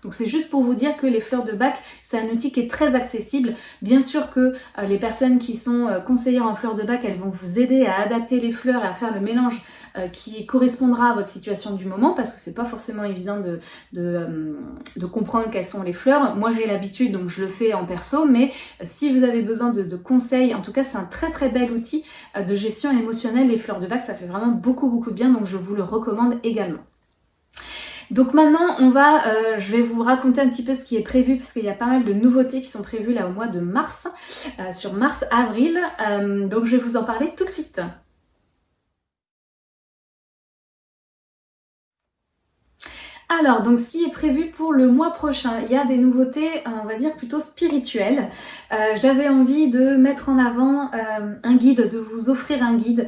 Donc c'est juste pour vous dire que les fleurs de bac, c'est un outil qui est très accessible. Bien sûr que euh, les personnes qui sont euh, conseillères en fleurs de bac, elles vont vous aider à adapter les fleurs et à faire le mélange euh, qui correspondra à votre situation du moment parce que c'est pas forcément évident de, de, comprendre quelles sont les fleurs. Moi j'ai l'habitude donc je le fais en perso mais si vous avez besoin de, conseils, en tout cas c'est un très très bel outil de gestion émotionnelle les fleurs de bac, ça fait vraiment beaucoup beaucoup de bien donc je vous le recommande également. Donc maintenant, on va, euh, je vais vous raconter un petit peu ce qui est prévu parce qu'il y a pas mal de nouveautés qui sont prévues là au mois de mars, euh, sur mars-avril. Euh, donc je vais vous en parler tout de suite. Alors, donc ce qui est prévu pour le mois prochain, il y a des nouveautés, on va dire plutôt spirituelles. J'avais envie de mettre en avant un guide, de vous offrir un guide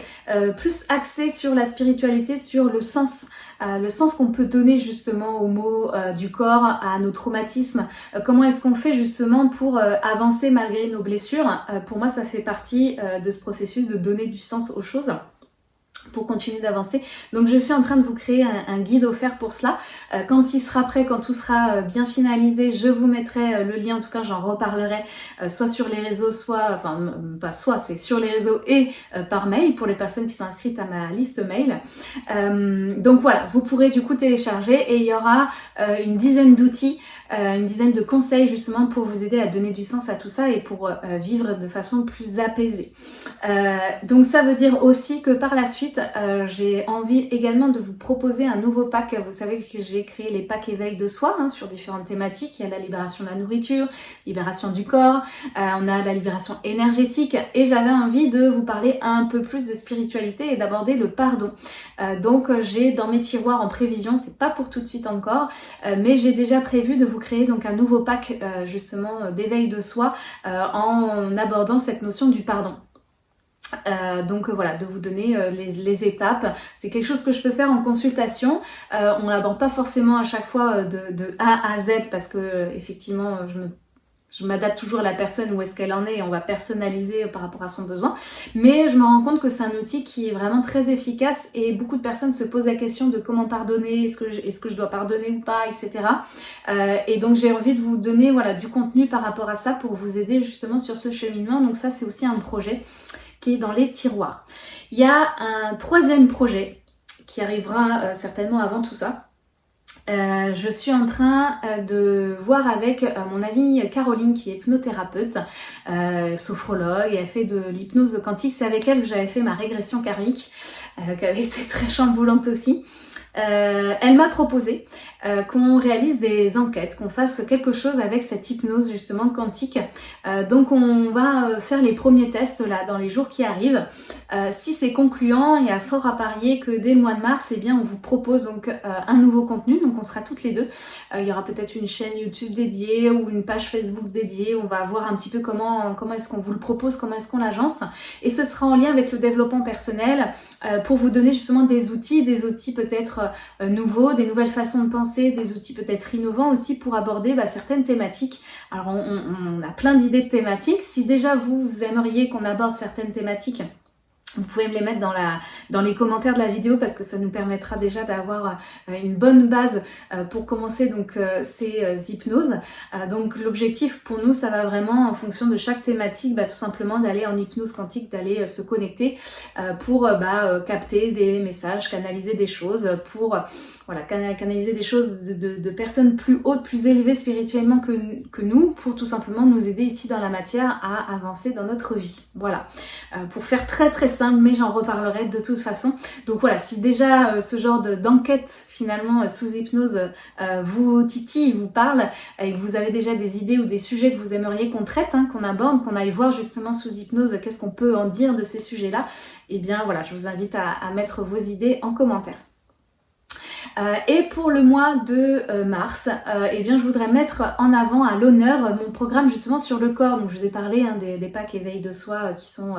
plus axé sur la spiritualité, sur le sens euh, le sens qu'on peut donner justement aux mots euh, du corps, à nos traumatismes, euh, comment est-ce qu'on fait justement pour avancer malgré nos blessures? pour moi, ça fait partie de ce processus de donner du sens aux choses pour continuer d'avancer. Donc je suis en train de vous créer un, guide offert pour cela. Euh, quand il sera prêt, quand tout sera euh, bien finalisé, je vous mettrai euh, le lien, en tout cas j'en reparlerai soit sur les réseaux, soit, enfin pas soit, c'est sur les réseaux et par mail pour les personnes qui sont inscrites à ma liste mail. donc voilà, vous pourrez du coup télécharger et il y aura une dizaine d'outils une dizaine de conseils justement pour vous aider à donner du sens à tout ça et pour vivre de façon plus apaisée. Donc ça veut dire aussi que par la suite, j'ai envie également de vous proposer un nouveau pack. Vous savez que j'ai créé les packs éveil de soi hein, sur différentes thématiques. Il y a la libération de la nourriture, libération du corps, on a la libération énergétique et j'avais envie de vous parler un peu plus de spiritualité et d'aborder le pardon. donc j'ai dans mes tiroirs en prévision, c'est pas pour tout de suite encore, mais j'ai déjà prévu de vous créer donc un nouveau pack euh, justement euh, d'éveil de soi euh, en abordant cette notion du pardon. Donc voilà, de vous donner les, étapes. C'est quelque chose que je peux faire en consultation. on l'aborde pas forcément à chaque fois de, A à Z parce que effectivement, je m'adapte toujours à la personne où est-ce qu'elle en est et on va personnaliser par rapport à son besoin. Mais je me rends compte que c'est un outil qui est vraiment très efficace et beaucoup de personnes se posent la question de comment pardonner, est-ce que, je, dois pardonner ou pas, etc. Euh, et donc j'ai envie de vous donner voilà du contenu par rapport à ça pour vous aider justement sur ce cheminement. Donc ça c'est aussi un projet dans les tiroirs. Il y a un troisième projet qui arrivera euh, certainement avant tout ça euh, je suis en train euh, de voir avec mon amie Caroline qui est hypnothérapeute, sophrologue et elle fait de l'hypnose quantique. C'est avec elle que j'avais fait ma régression karmique qui avait été très chamboulante aussi. Euh, elle m'a proposé euh, qu'on réalise des enquêtes, qu'on fasse quelque chose avec cette hypnose justement quantique. Euh, donc on va faire les premiers tests là dans les jours qui arrivent. si c'est concluant, il y a fort à parier que dès le mois de mars, eh bien on vous propose donc un nouveau contenu. Donc on sera toutes les deux. il y aura peut-être une chaîne YouTube dédiée ou une page Facebook dédiée. On va voir un petit peu comment comment est-ce qu'on vous le propose, comment est-ce qu'on l'agence. Et ce sera en lien avec le développement personnel pour vous donner justement des outils, des outils peut-être euh, nouveaux, des nouvelles façons de penser, des outils peut-être innovants aussi pour aborder bah, certaines thématiques. Alors on, a plein d'idées de thématiques. Si déjà vous, vous aimeriez qu'on aborde certaines thématiques, vous pouvez me les mettre dans, la, dans les commentaires de la vidéo parce que ça nous permettra déjà d'avoir euh, une bonne base euh, pour commencer donc euh, ces hypnoses. Donc l'objectif pour nous, ça va vraiment en fonction de chaque thématique, bah, tout simplement d'aller en hypnose quantique, d'aller se connecter pour bah, capter des messages, canaliser des choses, pour voilà, canaliser des choses de, personnes plus hautes, plus élevées spirituellement que, nous, pour tout simplement nous aider ici dans la matière à avancer dans notre vie. Voilà, pour faire très très simple mais j'en reparlerai de toute façon. Donc voilà, si déjà euh, ce genre d'enquête finalement euh, sous hypnose euh, vous titille, vous parle, et que vous avez déjà des idées ou des sujets que vous aimeriez qu'on traite, hein, qu'on aborde, qu'on aille voir justement sous hypnose, qu'est-ce qu'on peut en dire de ces sujets-là, et eh bien voilà, je vous invite à mettre vos idées en commentaire. Euh, et pour le mois de euh, mars, euh, eh bien, je voudrais mettre en avant à l'honneur mon programme justement sur le corps. Donc je vous ai parlé hein, des, des, packs éveil de soi qui sont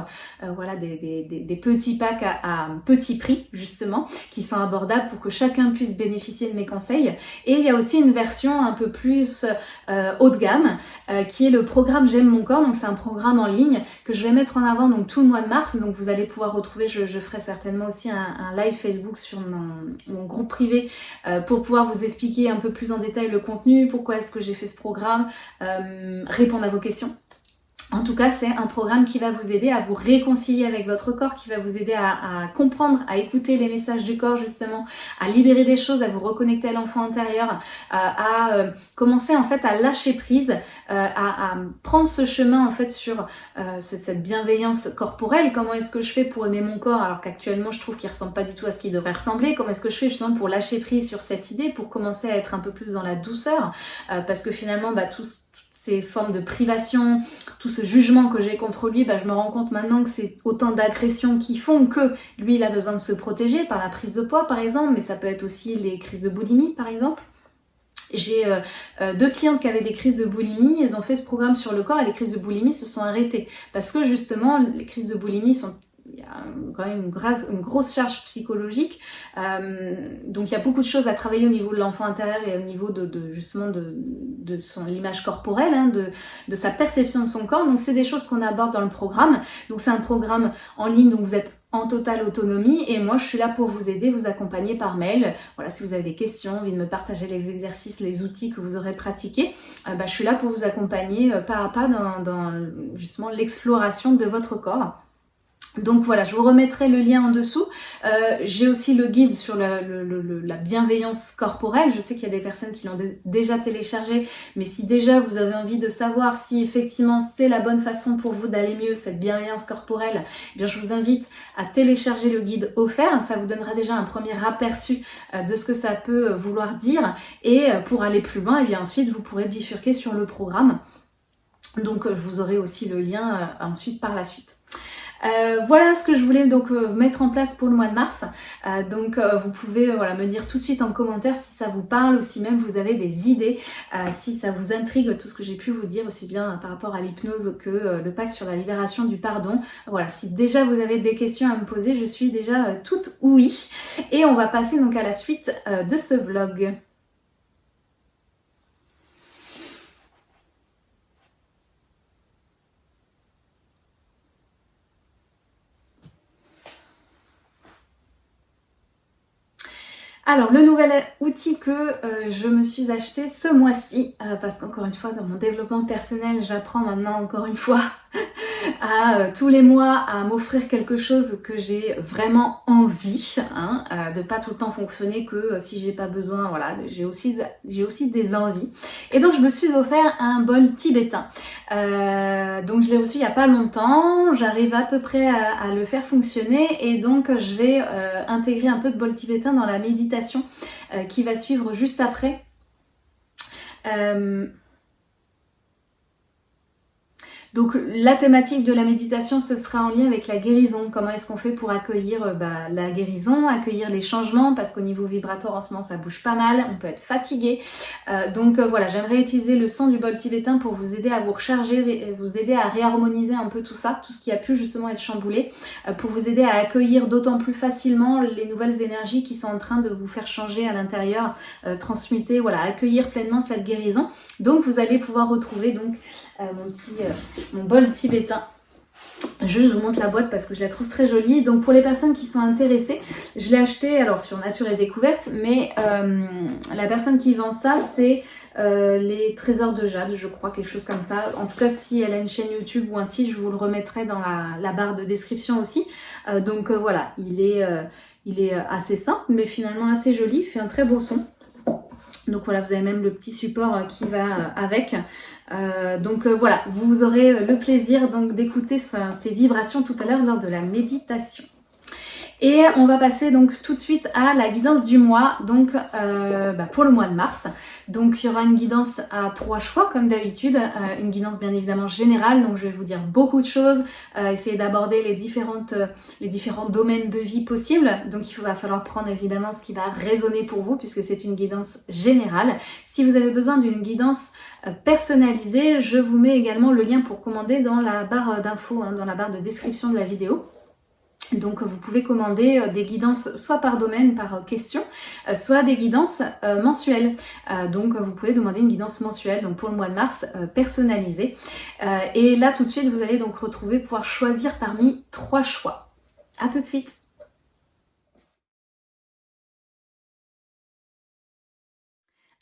voilà des, des, des, petits packs à, à, petit prix justement, qui sont abordables pour que chacun puisse bénéficier de mes conseils. Et il y a aussi une version un peu plus haut de gamme qui est le programme J'aime mon corps. Donc c'est un programme en ligne que je vais mettre en avant donc tout le mois de mars. Donc vous allez pouvoir retrouver, je, je ferai certainement aussi un, un live Facebook sur mon, mon groupe privé euh, pour pouvoir vous expliquer un peu plus en détail le contenu, pourquoi est-ce que j'ai fait ce programme, euh, répondre à vos questions. En tout cas, c'est un programme qui va vous aider à vous réconcilier avec votre corps, qui va vous aider à, comprendre, à écouter les messages du corps justement, à libérer des choses, à vous reconnecter à l'enfant intérieur, euh, à, euh, commencer en fait à lâcher prise, euh, à, prendre ce chemin en fait sur cette bienveillance corporelle. Comment est-ce que je fais pour aimer mon corps alors qu'actuellement je trouve qu'il ressemble pas du tout à ce qu'il devrait ressembler? Comment est-ce que je fais justement pour lâcher prise sur cette idée, pour commencer à être un peu plus dans la douceur? Parce que finalement, bah, tout ces formes de privation, tout ce jugement que j'ai contre lui, bah, je me rends compte maintenant que c'est autant d'agressions qui font que lui, il a besoin de se protéger par la prise de poids, par exemple, mais ça peut être aussi les crises de boulimie, par exemple. J'ai euh, euh, deux clientes qui avaient des crises de boulimie, elles ont fait ce programme sur le corps et les crises de boulimie se sont arrêtées. Parce que justement, les crises de boulimie sont il y a quand même une, grosse charge psychologique. Euh, donc il y a beaucoup de choses à travailler au niveau de l'enfant intérieur et au niveau de, justement de, de son l'image corporelle, hein, de, de sa perception de son corps. Donc c'est des choses qu'on aborde dans le programme. Donc c'est un programme en ligne, donc vous êtes en totale autonomie et moi je suis là pour vous aider, vous accompagner par mail. Voilà, si vous avez des questions, envie de me partager les exercices, les outils que vous aurez pratiqués, euh, bah, je suis là pour vous accompagner euh, pas à pas dans, dans justement l'exploration de votre corps. Donc voilà, je vous remettrai le lien en dessous. Euh, j'ai aussi le guide sur la bienveillance corporelle. Je sais qu'il y a des personnes qui l'ont déjà téléchargé, mais si déjà vous avez envie de savoir si effectivement c'est la bonne façon pour vous d'aller mieux, cette bienveillance corporelle, eh bien je vous invite à télécharger le guide offert. Ça vous donnera déjà un premier aperçu euh, de ce que ça peut vouloir dire. Et euh, pour aller plus loin, eh bien ensuite vous pourrez bifurquer sur le programme. Donc vous aurai aussi le lien ensuite par la suite. Euh, voilà ce que je voulais donc euh, mettre en place pour le mois de mars. Euh, donc vous pouvez me dire tout de suite en commentaire si ça vous parle ou si même vous avez des idées, si ça vous intrigue tout ce que j'ai pu vous dire aussi bien par rapport à l'hypnose que le pacte sur la libération du pardon. Voilà, si déjà vous avez des questions à me poser, je suis déjà toute oui. Et on va passer donc à la suite de ce vlog. Alors le nouvel outil que euh, je me suis acheté ce mois-ci, euh, parce qu'encore une fois dans mon développement personnel j'apprends maintenant encore une fois à euh, tous les mois à m'offrir quelque chose que j'ai vraiment envie, hein, euh, de pas tout le temps fonctionner que euh, si j'ai pas besoin, voilà, j'ai aussi, j'ai aussi des envies. Et donc je me suis offert un bol tibétain. donc je l'ai reçu il y a pas longtemps, j'arrive à peu près à, le faire fonctionner et donc je vais intégrer un peu de bol tibétain dans la méditation qui va suivre juste après. Donc la thématique de la méditation, ce sera en lien avec la guérison. Comment est-ce qu'on fait pour accueillir euh, bah, la guérison, accueillir les changements, parce qu'au niveau vibratoire en ce moment ça bouge pas mal, on peut être fatigué. Euh, donc euh, voilà, j'aimerais utiliser le son du bol tibétain pour vous aider à vous recharger, vous aider à réharmoniser un peu tout ça, tout ce qui a pu justement être chamboulé, pour vous aider à accueillir d'autant plus facilement les nouvelles énergies qui sont en train de vous faire changer à l'intérieur, transmuter, voilà, accueillir pleinement cette guérison. Donc vous allez pouvoir retrouver donc mon petit mon bol tibétain. Je vous montre la boîte parce que je la trouve très jolie. Donc pour les personnes qui sont intéressées, je l'ai acheté alors sur Nature et Découverte, mais euh, la personne qui vend ça, c'est euh, les trésors de Jade, je crois, quelque chose comme ça. En tout cas, si elle a une chaîne YouTube ou un site, je vous le remettrai dans la, barre de description aussi. Euh, donc voilà, il est, il est assez simple, mais finalement assez joli, fait un très beau son. Donc voilà, vous avez même le petit support qui va avec. Euh, donc euh, voilà, vous aurez le plaisir donc d'écouter ces vibrations tout à l'heure lors de la méditation. Et on va passer donc tout de suite à la guidance du mois, donc euh, bah, pour le mois de mars. Donc il y aura une guidance à trois choix comme d'habitude, euh, une guidance bien évidemment générale, donc je vais vous dire beaucoup de choses, euh, essayer d'aborder les, différentes, les différents domaines de vie possibles. Donc il va falloir prendre évidemment ce qui va résonner pour vous puisque c'est une guidance générale. Si vous avez besoin d'une guidance personnalisée, je vous mets également le lien pour commander dans la barre d'infos, hein, dans la barre de description de la vidéo. Donc vous pouvez commander euh, des guidances soit par domaine, par euh, question, euh, soit des guidances mensuelles. Donc vous pouvez demander une guidance mensuelle donc pour le mois de mars personnalisée. Et là tout de suite vous allez donc retrouver pouvoir choisir parmi trois choix. A tout de suite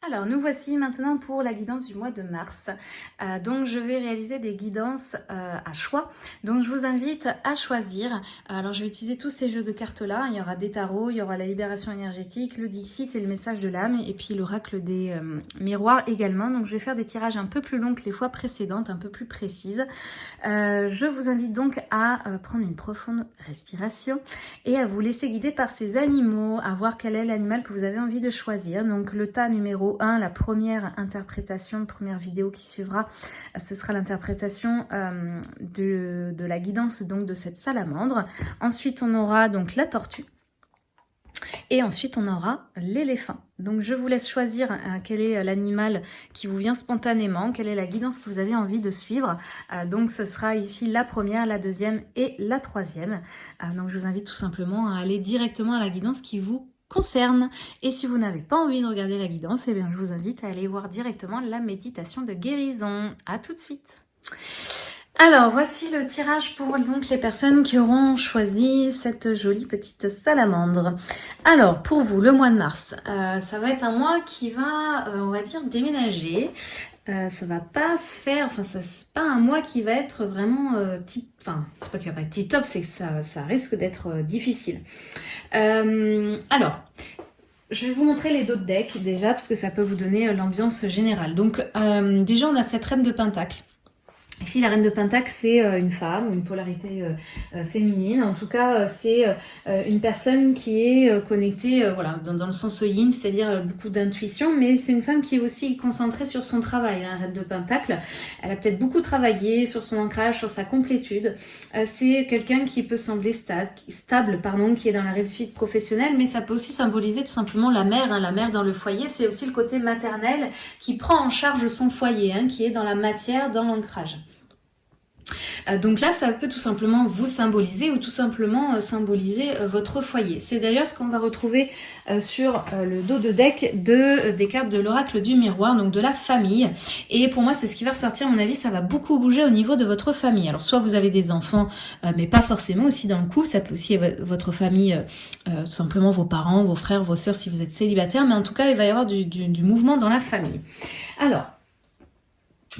Alors nous voici maintenant pour la guidance du mois de mars. Euh, donc je vais réaliser des guidances euh, à choix. Donc je vous invite à choisir. Alors je vais utiliser tous ces jeux de cartes là. Il y aura des tarots, il y aura la libération énergétique, le Dixit et le message de l'âme et puis l'oracle des euh, miroirs également. Donc je vais faire des tirages un peu plus longs que les fois précédentes, un peu plus précises. je vous invite donc à prendre une profonde respiration et à vous laisser guider par ces animaux, à voir quel est l'animal que vous avez envie de choisir. Donc le tas numéro la première interprétation, première vidéo qui suivra, ce sera l'interprétation euh, de, la guidance donc de cette salamandre. Ensuite, on aura donc la tortue. Et ensuite, on aura l'éléphant. Donc, je vous laisse choisir euh, quel est l'animal qui vous vient spontanément, quelle est la guidance que vous avez envie de suivre. Euh, donc, ce sera ici la première, la deuxième et la troisième. donc, je vous invite tout simplement à aller directement à la guidance qui vous concerne. Et si vous n'avez pas envie de regarder la guidance, eh bien, je vous invite à aller voir directement la méditation de guérison. À tout de suite Alors, voici le tirage pour donc les personnes qui auront choisi cette jolie petite salamandre. Alors, pour vous, le mois de mars, euh, ça va être un mois qui va, euh, on va dire, déménager. Euh, ça va pas se faire, enfin, c'est pas un mois qui va être vraiment type, enfin, c'est pas qu'il va pas être top, c'est que ça, ça risque d'être difficile. alors, je vais vous montrer les d'autres decks déjà, parce que ça peut vous donner l'ambiance générale. Donc, déjà, on a cette reine de pentacle. Ici, la reine de Pentacle, c'est euh, une femme, une polarité euh, euh, féminine. En tout cas, c'est une personne qui est connectée voilà, dans, le sens yin, c'est-à-dire beaucoup d'intuition, mais c'est une femme qui est aussi concentrée sur son travail, la reine de Pentacle. Elle a peut-être beaucoup travaillé sur son ancrage, sur sa complétude. c'est quelqu'un qui peut sembler stable, pardon, qui est dans la réussite professionnelle, mais ça peut aussi symboliser tout simplement la mère. Hein. La mère dans le foyer, c'est aussi le côté maternel qui prend en charge son foyer, hein, qui est dans la matière, dans l'ancrage. Euh, donc là, ça peut tout simplement vous symboliser ou tout simplement euh, symboliser euh, votre foyer. C'est d'ailleurs ce qu'on va retrouver sur le dos de deck de, des cartes de l'oracle du miroir, donc de la famille. Et pour moi, c'est ce qui va ressortir, à mon avis, ça va beaucoup bouger au niveau de votre famille. Alors soit vous avez des enfants, mais pas forcément aussi dans le couple, ça peut aussi être votre famille, tout simplement vos parents, vos frères, vos sœurs si vous êtes célibataire, mais en tout cas, il va y avoir du, du mouvement dans la famille. Alors,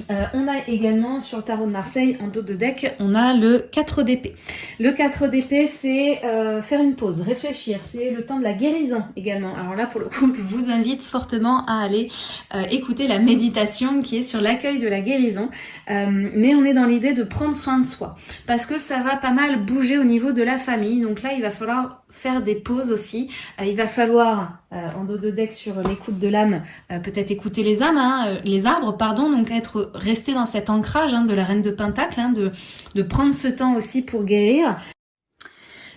euh, on a également sur le tarot de Marseille, en dos de deck, on a le 4 d'épée. Le 4 d'épée, c'est euh, faire une pause, réfléchir, c'est le temps de la guérison également. Alors là, pour le coup, je vous invite fortement à aller euh, écouter la méditation qui est sur l'accueil de la guérison. mais on est dans l'idée de prendre soin de soi, parce que ça va pas mal bouger au niveau de la famille. Donc là, il va falloir faire des pauses aussi. il va falloir, en dos de deck sur l'écoute de l'âme, peut-être écouter les âmes, hein, les arbres, pardon, donc être rester dans cet ancrage hein, de la reine de Pentacle, hein, de, prendre ce temps aussi pour guérir.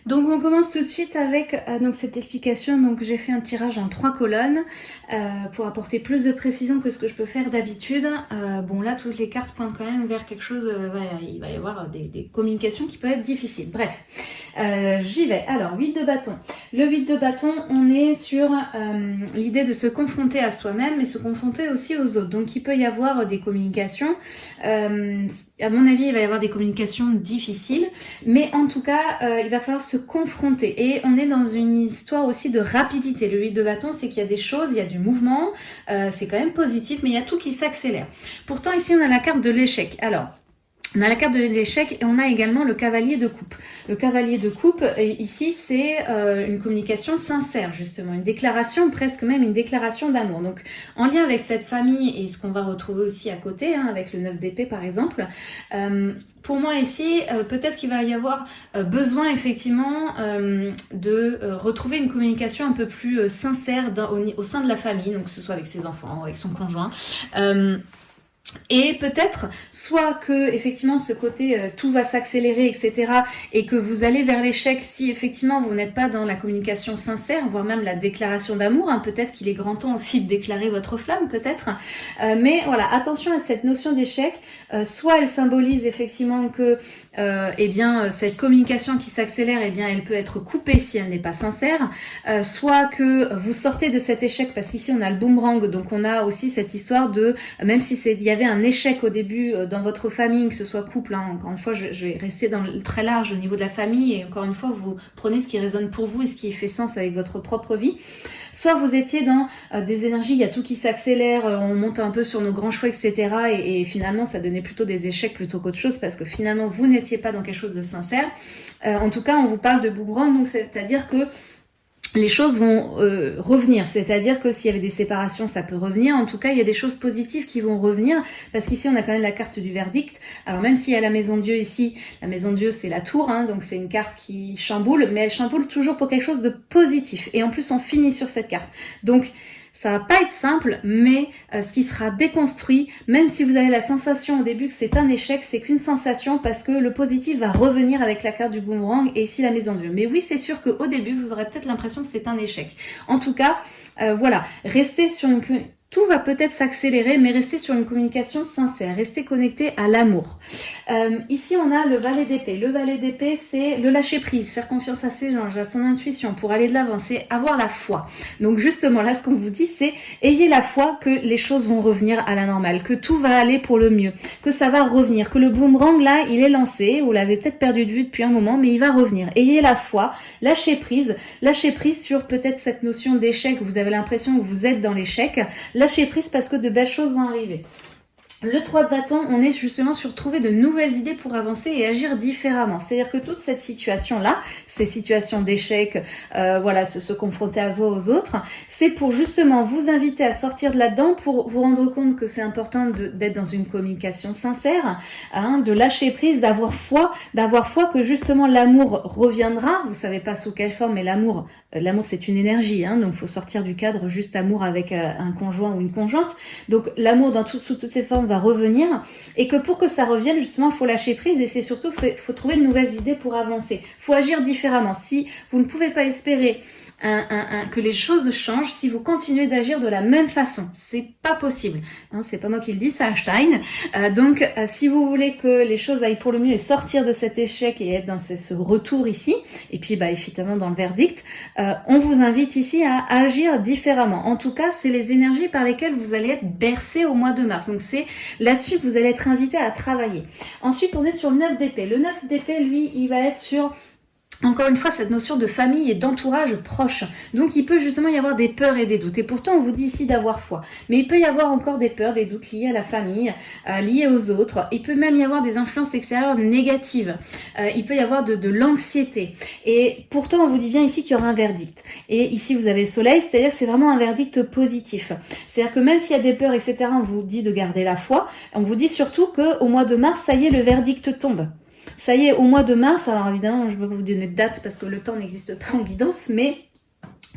Donc on commence tout de suite avec euh, donc cette explication. Donc j'ai fait un tirage en trois colonnes euh, pour apporter plus de précision que ce que je peux faire d'habitude. Euh, bon là toutes les cartes pointent quand même vers quelque chose, il va y avoir des, communications qui peuvent être difficiles. Bref, j'y vais. Alors 8 de bâton. Le 8 de bâton, on est sur l'idée de se confronter à soi-même et se confronter aussi aux autres. Donc il peut y avoir des communications à mon avis, il va y avoir des communications difficiles, mais en tout cas, euh, il va falloir se confronter. Et on est dans une histoire aussi de rapidité. Le 8 de bâton, c'est qu'il y a des choses, il y a du mouvement, euh, c'est quand même positif, mais il y a tout qui s'accélère. Pourtant, ici, on a la carte de l'échec. Alors, on a la carte de l'échec et on a également le cavalier de coupe. Le cavalier de coupe, ici, c'est euh, une communication sincère, justement, une déclaration, presque même une déclaration d'amour. Donc, en lien avec cette famille et ce qu'on va retrouver aussi à côté, hein, avec le 9 d'épée par exemple, euh, pour moi ici, euh, peut-être qu'il va y avoir besoin effectivement de retrouver une communication un peu plus sincère au, au, sein de la famille, donc que ce soit avec ses enfants, avec son conjoint. Et peut-être soit que effectivement ce côté euh, tout va s'accélérer etc et que vous allez vers l'échec si effectivement vous n'êtes pas dans la communication sincère voire même la déclaration d'amour hein. peut-être qu'il est grand temps aussi de déclarer votre flamme peut-être euh, mais voilà attention à cette notion d'échec euh, soit elle symbolise effectivement que eh bien cette communication qui s'accélère eh bien elle peut être coupée si elle n'est pas sincère. Soit que vous sortez de cet échec parce qu'ici on a le boomerang. Donc on a aussi cette histoire de même si il y avait un échec au début euh, dans votre famille, que ce soit couple, hein, encore une fois, je, vais rester dans le très large au niveau de la famille, et encore une fois, vous prenez ce qui résonne pour vous et ce qui fait sens avec votre propre vie. Soit vous étiez dans euh, des énergies, il y a tout qui s'accélère, euh, on monte un peu sur nos grands choix, etc. Et, et finalement, ça donnait plutôt des échecs plutôt qu'autre chose, parce que finalement, vous n'étiez pas dans quelque chose de sincère. en tout cas, on vous parle de boomerang, donc c'est-à-dire que les choses vont euh, revenir. C'est-à-dire que s'il y avait des séparations, ça peut revenir. En tout cas, il y a des choses positives qui vont revenir parce qu'ici, on a quand même la carte du verdict. Alors même s'il y a la maison Dieu ici, la maison Dieu, c'est la tour, hein, donc c'est une carte qui chamboule, mais elle chamboule toujours pour quelque chose de positif. Et en plus, on finit sur cette carte. Donc, ça va pas être simple, mais euh, ce qui sera déconstruit, même si vous avez la sensation au début que c'est un échec, c'est qu'une sensation parce que le positif va revenir avec la carte du boomerang et ici la maison de Dieu. Mais oui, c'est sûr qu'au début, vous aurez peut-être l'impression que c'est un échec. En tout cas, euh, voilà, restez sur une tout va peut-être s'accélérer, mais restez sur une communication sincère, restez connecté à l'amour. Euh, ici, on a le valet d'épée. Le valet d'épée, c'est le lâcher prise, faire confiance à ses anges, à son intuition pour aller de l'avant, c'est avoir la foi. Donc justement, là, ce qu'on vous dit, c'est ayez la foi que les choses vont revenir à la normale, que tout va aller pour le mieux, que ça va revenir, que le boomerang, là, il est lancé, vous l'avez peut-être perdu de vue depuis un moment, mais il va revenir. Ayez la foi, lâchez prise, lâchez prise sur peut-être cette notion d'échec, vous avez l'impression que vous êtes dans l'échec, lâchez prise parce que de belles choses vont arriver. Le 3 de bâton, on est justement sur trouver de nouvelles idées pour avancer et agir différemment. C'est-à-dire que toute cette situation-là, ces situations d'échec, euh, voilà, se, confronter à soi aux autres, c'est pour justement vous inviter à sortir de là-dedans pour vous rendre compte que c'est important d'être dans une communication sincère, hein, de lâcher prise, d'avoir foi, d'avoir foi que justement l'amour reviendra. Vous savez pas sous quelle forme, mais l'amour, euh, l'amour c'est une énergie, hein, donc faut sortir du cadre juste amour avec euh, un conjoint ou une conjointe. Donc l'amour dans sous toutes ses formes va revenir et que pour que ça revienne, justement, il faut lâcher prise et c'est surtout, il faut trouver de nouvelles idées pour avancer. Il faut agir différemment. Si vous ne pouvez pas espérer que les choses changent si vous continuez d'agir de la même façon. C'est pas possible. Hein, c'est pas moi qui le dis, c'est Einstein. Euh, donc, euh, si vous voulez que les choses aillent pour le mieux et sortir de cet échec et être dans ce, retour ici, et puis bah, évidemment dans le verdict, euh, on vous invite ici à agir différemment. En tout cas, c'est les énergies par lesquelles vous allez être bercé au mois de mars. Donc, c'est là-dessus que vous allez être invité à travailler. Ensuite, on est sur le 9 d'épée. Le 9 d'épée, lui, il va être sur encore une fois, cette notion de famille et d'entourage proche. Donc, il peut justement y avoir des peurs et des doutes. Et pourtant, on vous dit ici d'avoir foi. Mais il peut y avoir encore des peurs, des doutes liés à la famille, euh, liés aux autres. Il peut même y avoir des influences extérieures négatives. Euh, il peut y avoir de, de l'anxiété. Et pourtant, on vous dit bien ici qu'il y aura un verdict. Et ici, vous avez le soleil, c'est-à-dire que c'est vraiment un verdict positif. C'est-à-dire que même s'il y a des peurs, etc., on vous dit de garder la foi. On vous dit surtout qu'au mois de mars, ça y est, le verdict tombe. Ça y est, au mois de mars, alors évidemment, je ne vais pas vous donner de date parce que le temps n'existe pas en guidance, mais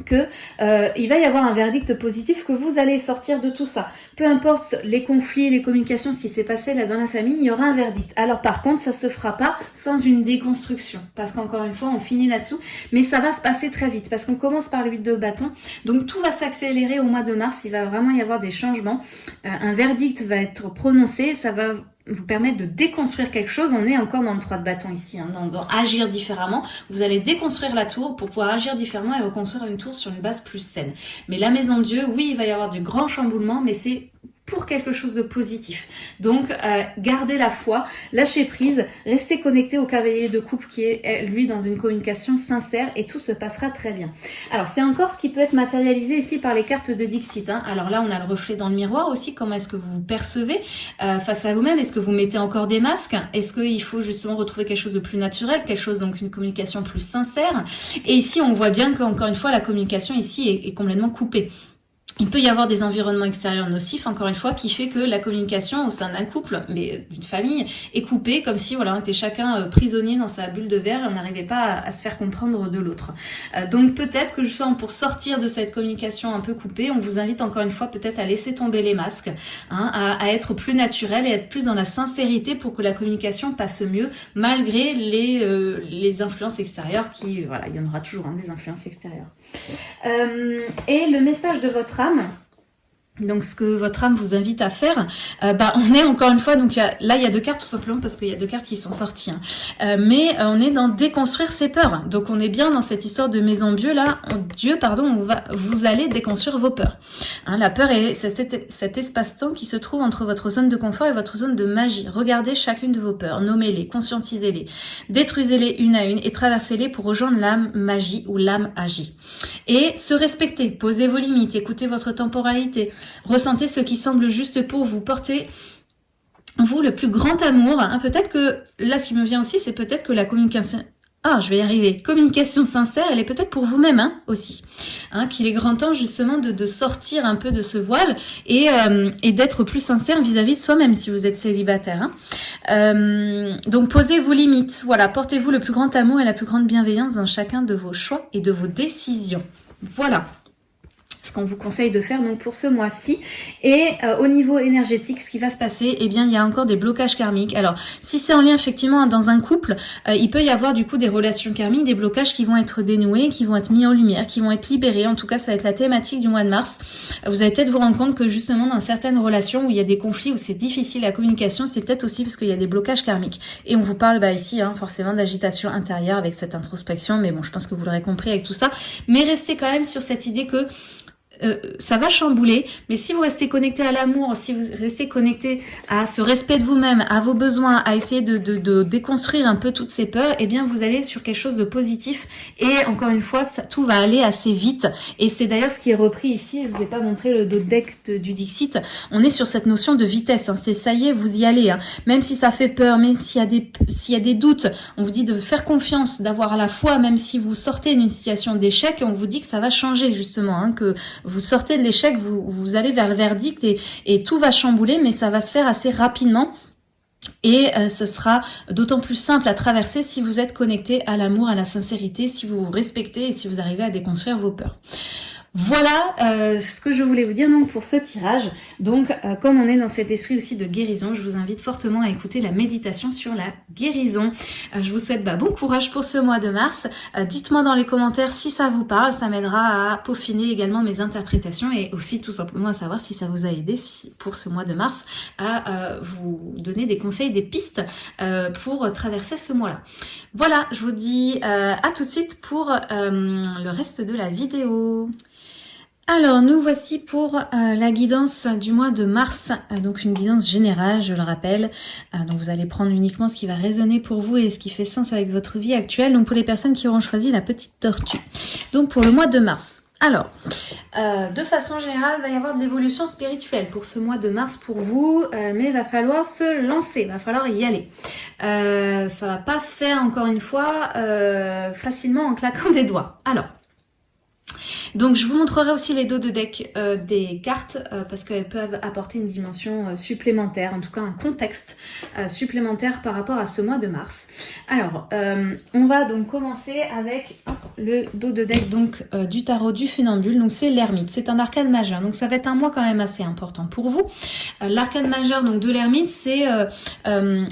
que euh, il va y avoir un verdict positif, que vous allez sortir de tout ça. Peu importe les conflits, les communications, ce qui s'est passé là dans la famille, il y aura un verdict. Alors par contre, ça se fera pas sans une déconstruction, parce qu'encore une fois, on finit là-dessous, mais ça va se passer très vite, parce qu'on commence par le de bâton, donc tout va s'accélérer au mois de mars, il va vraiment y avoir des changements, euh, un verdict va être prononcé, ça va vous permettre de déconstruire quelque chose. On est encore dans le 3 de bâton ici, hein, dans, agir différemment. Vous allez déconstruire la tour pour pouvoir agir différemment et reconstruire une tour sur une base plus saine. Mais la maison de Dieu, oui, il va y avoir du grand chamboulement, mais c'est pour quelque chose de positif. Donc, euh, gardez la foi, lâchez prise, restez connecté au cavalier de coupe qui est, lui, dans une communication sincère et tout se passera très bien. Alors, c'est encore ce qui peut être matérialisé ici par les cartes de Dixit. Hein. Alors là, on a le reflet dans le miroir aussi. Comment est-ce que vous vous percevez euh, face à vous-même? Est-ce que vous mettez encore des masques? Est-ce qu'il faut justement retrouver quelque chose de plus naturel, quelque chose, donc une communication plus sincère? Et ici, on voit bien qu'encore une fois, la communication ici est complètement coupée. Il peut y avoir des environnements extérieurs nocifs, encore une fois, qui fait que la communication au sein d'un couple, mais d'une famille, est coupée, comme si voilà, on était chacun euh, prisonnier dans sa bulle de verre et on n'arrivait pas à, se faire comprendre de l'autre. Euh, donc peut-être que justement pour sortir de cette communication un peu coupée, on vous invite encore une fois peut-être à laisser tomber les masques, hein, à, être plus naturel et être plus dans la sincérité pour que la communication passe mieux, malgré les, euh, influences extérieures qui, voilà, il y en aura toujours hein, des influences extérieures. et le message de votre âme, шармы donc ce que votre âme vous invite à faire, euh, bah, on est encore une fois, donc là il y a deux cartes tout simplement parce qu'il y a deux cartes qui sont sorties, hein. euh, mais euh, on est dans déconstruire ses peurs. Donc on est bien dans cette histoire de maison Dieu là, Dieu pardon, vous allez déconstruire vos peurs. Hein, la peur est cet, cet espace-temps qui se trouve entre votre zone de confort et votre zone de magie. Regardez chacune de vos peurs, nommez-les, conscientisez-les, détruisez-les une à une et traversez-les pour rejoindre l'âme magie ou l'âme agit. Et se respecter, posez vos limites, écoutez votre temporalité. Ressentez ce qui semble juste pour vous. Portez vous le plus grand amour. Hein. Peut-être que, là ce qui me vient aussi, c'est peut-être que la communication... Ah, je vais y arriver. Communication sincère, elle est peut-être pour vous-même hein, aussi. Hein, Qu'il est grand temps justement de, sortir un peu de ce voile et, euh, d'être plus sincère vis-à-vis de soi-même si vous êtes célibataire. Euh, donc posez vos limites. Voilà, portez-vous le plus grand amour et la plus grande bienveillance dans chacun de vos choix et de vos décisions. Voilà ce qu'on vous conseille de faire donc pour ce mois-ci. Et euh, au niveau énergétique, ce qui va se passer, eh bien, il y a encore des blocages karmiques. Alors, si c'est en lien effectivement dans un couple, euh, il peut y avoir du coup des relations karmiques, des blocages qui vont être dénoués, qui vont être mis en lumière, qui vont être libérés. En tout cas, ça va être la thématique du mois de mars. Vous allez peut-être vous rendre compte que justement dans certaines relations où il y a des conflits, où c'est difficile la communication, c'est peut-être aussi parce qu'il y a des blocages karmiques. Et on vous parle bah, ici hein, forcément d'agitation intérieure avec cette introspection, mais bon, je pense que vous l'aurez compris avec tout ça. Mais restez quand même sur cette idée que euh, ça va chambouler, mais si vous restez connecté à l'amour, si vous restez connecté à ce respect de vous-même, à vos besoins, à essayer de, de, déconstruire un peu toutes ces peurs, eh bien vous allez sur quelque chose de positif et encore une fois, ça, tout va aller assez vite et c'est d'ailleurs ce qui est repris ici, je vous ai pas montré le deck du Dixit, on est sur cette notion de vitesse, hein. c'est ça y est, vous y allez, hein. même si ça fait peur, même s'il y, a des, y a des doutes, on vous dit de faire confiance, d'avoir la foi, même si vous sortez d'une situation d'échec, on vous dit que ça va changer justement, hein, que vous sortez de l'échec, vous, allez vers le verdict et, et tout va chambouler, mais ça va se faire assez rapidement. Et euh, ce sera d'autant plus simple à traverser si vous êtes connecté à l'amour, à la sincérité, si vous vous respectez et si vous arrivez à déconstruire vos peurs. Voilà euh, ce que je voulais vous dire donc pour ce tirage. Donc euh, comme on est dans cet esprit aussi de guérison, je vous invite fortement à écouter la méditation sur la guérison. Euh, je vous souhaite bah, bon courage pour ce mois de mars. Dites-moi dans les commentaires si ça vous parle, ça m'aidera à peaufiner également mes interprétations et aussi tout simplement à savoir si ça vous a aidé pour ce mois de mars à vous donner des conseils, des pistes pour traverser ce mois-là. Voilà, je vous dis à tout de suite pour le reste de la vidéo. Alors, nous voici pour euh, la guidance du mois de mars, euh, donc une guidance générale, je le rappelle. Euh, donc, vous allez prendre uniquement ce qui va résonner pour vous et ce qui fait sens avec votre vie actuelle. Donc, pour les personnes qui auront choisi la petite tortue. Donc, pour le mois de mars. Alors, de façon générale, il va y avoir de l'évolution spirituelle pour ce mois de mars pour vous, mais il va falloir se lancer, il va falloir y aller. ça va pas se faire, encore une fois, facilement en claquant des doigts. Alors, donc je vous montrerai aussi les dos de deck euh, des cartes euh, parce qu'elles peuvent apporter une dimension euh, supplémentaire, en tout cas un contexte supplémentaire par rapport à ce mois de mars. Alors, on va donc commencer avec le dos de deck donc du tarot du funambule. Donc c'est l'ermite, c'est un arcane majeur. Donc ça va être un mois quand même assez important pour vous. L'arcane majeur donc de l'ermite, c'est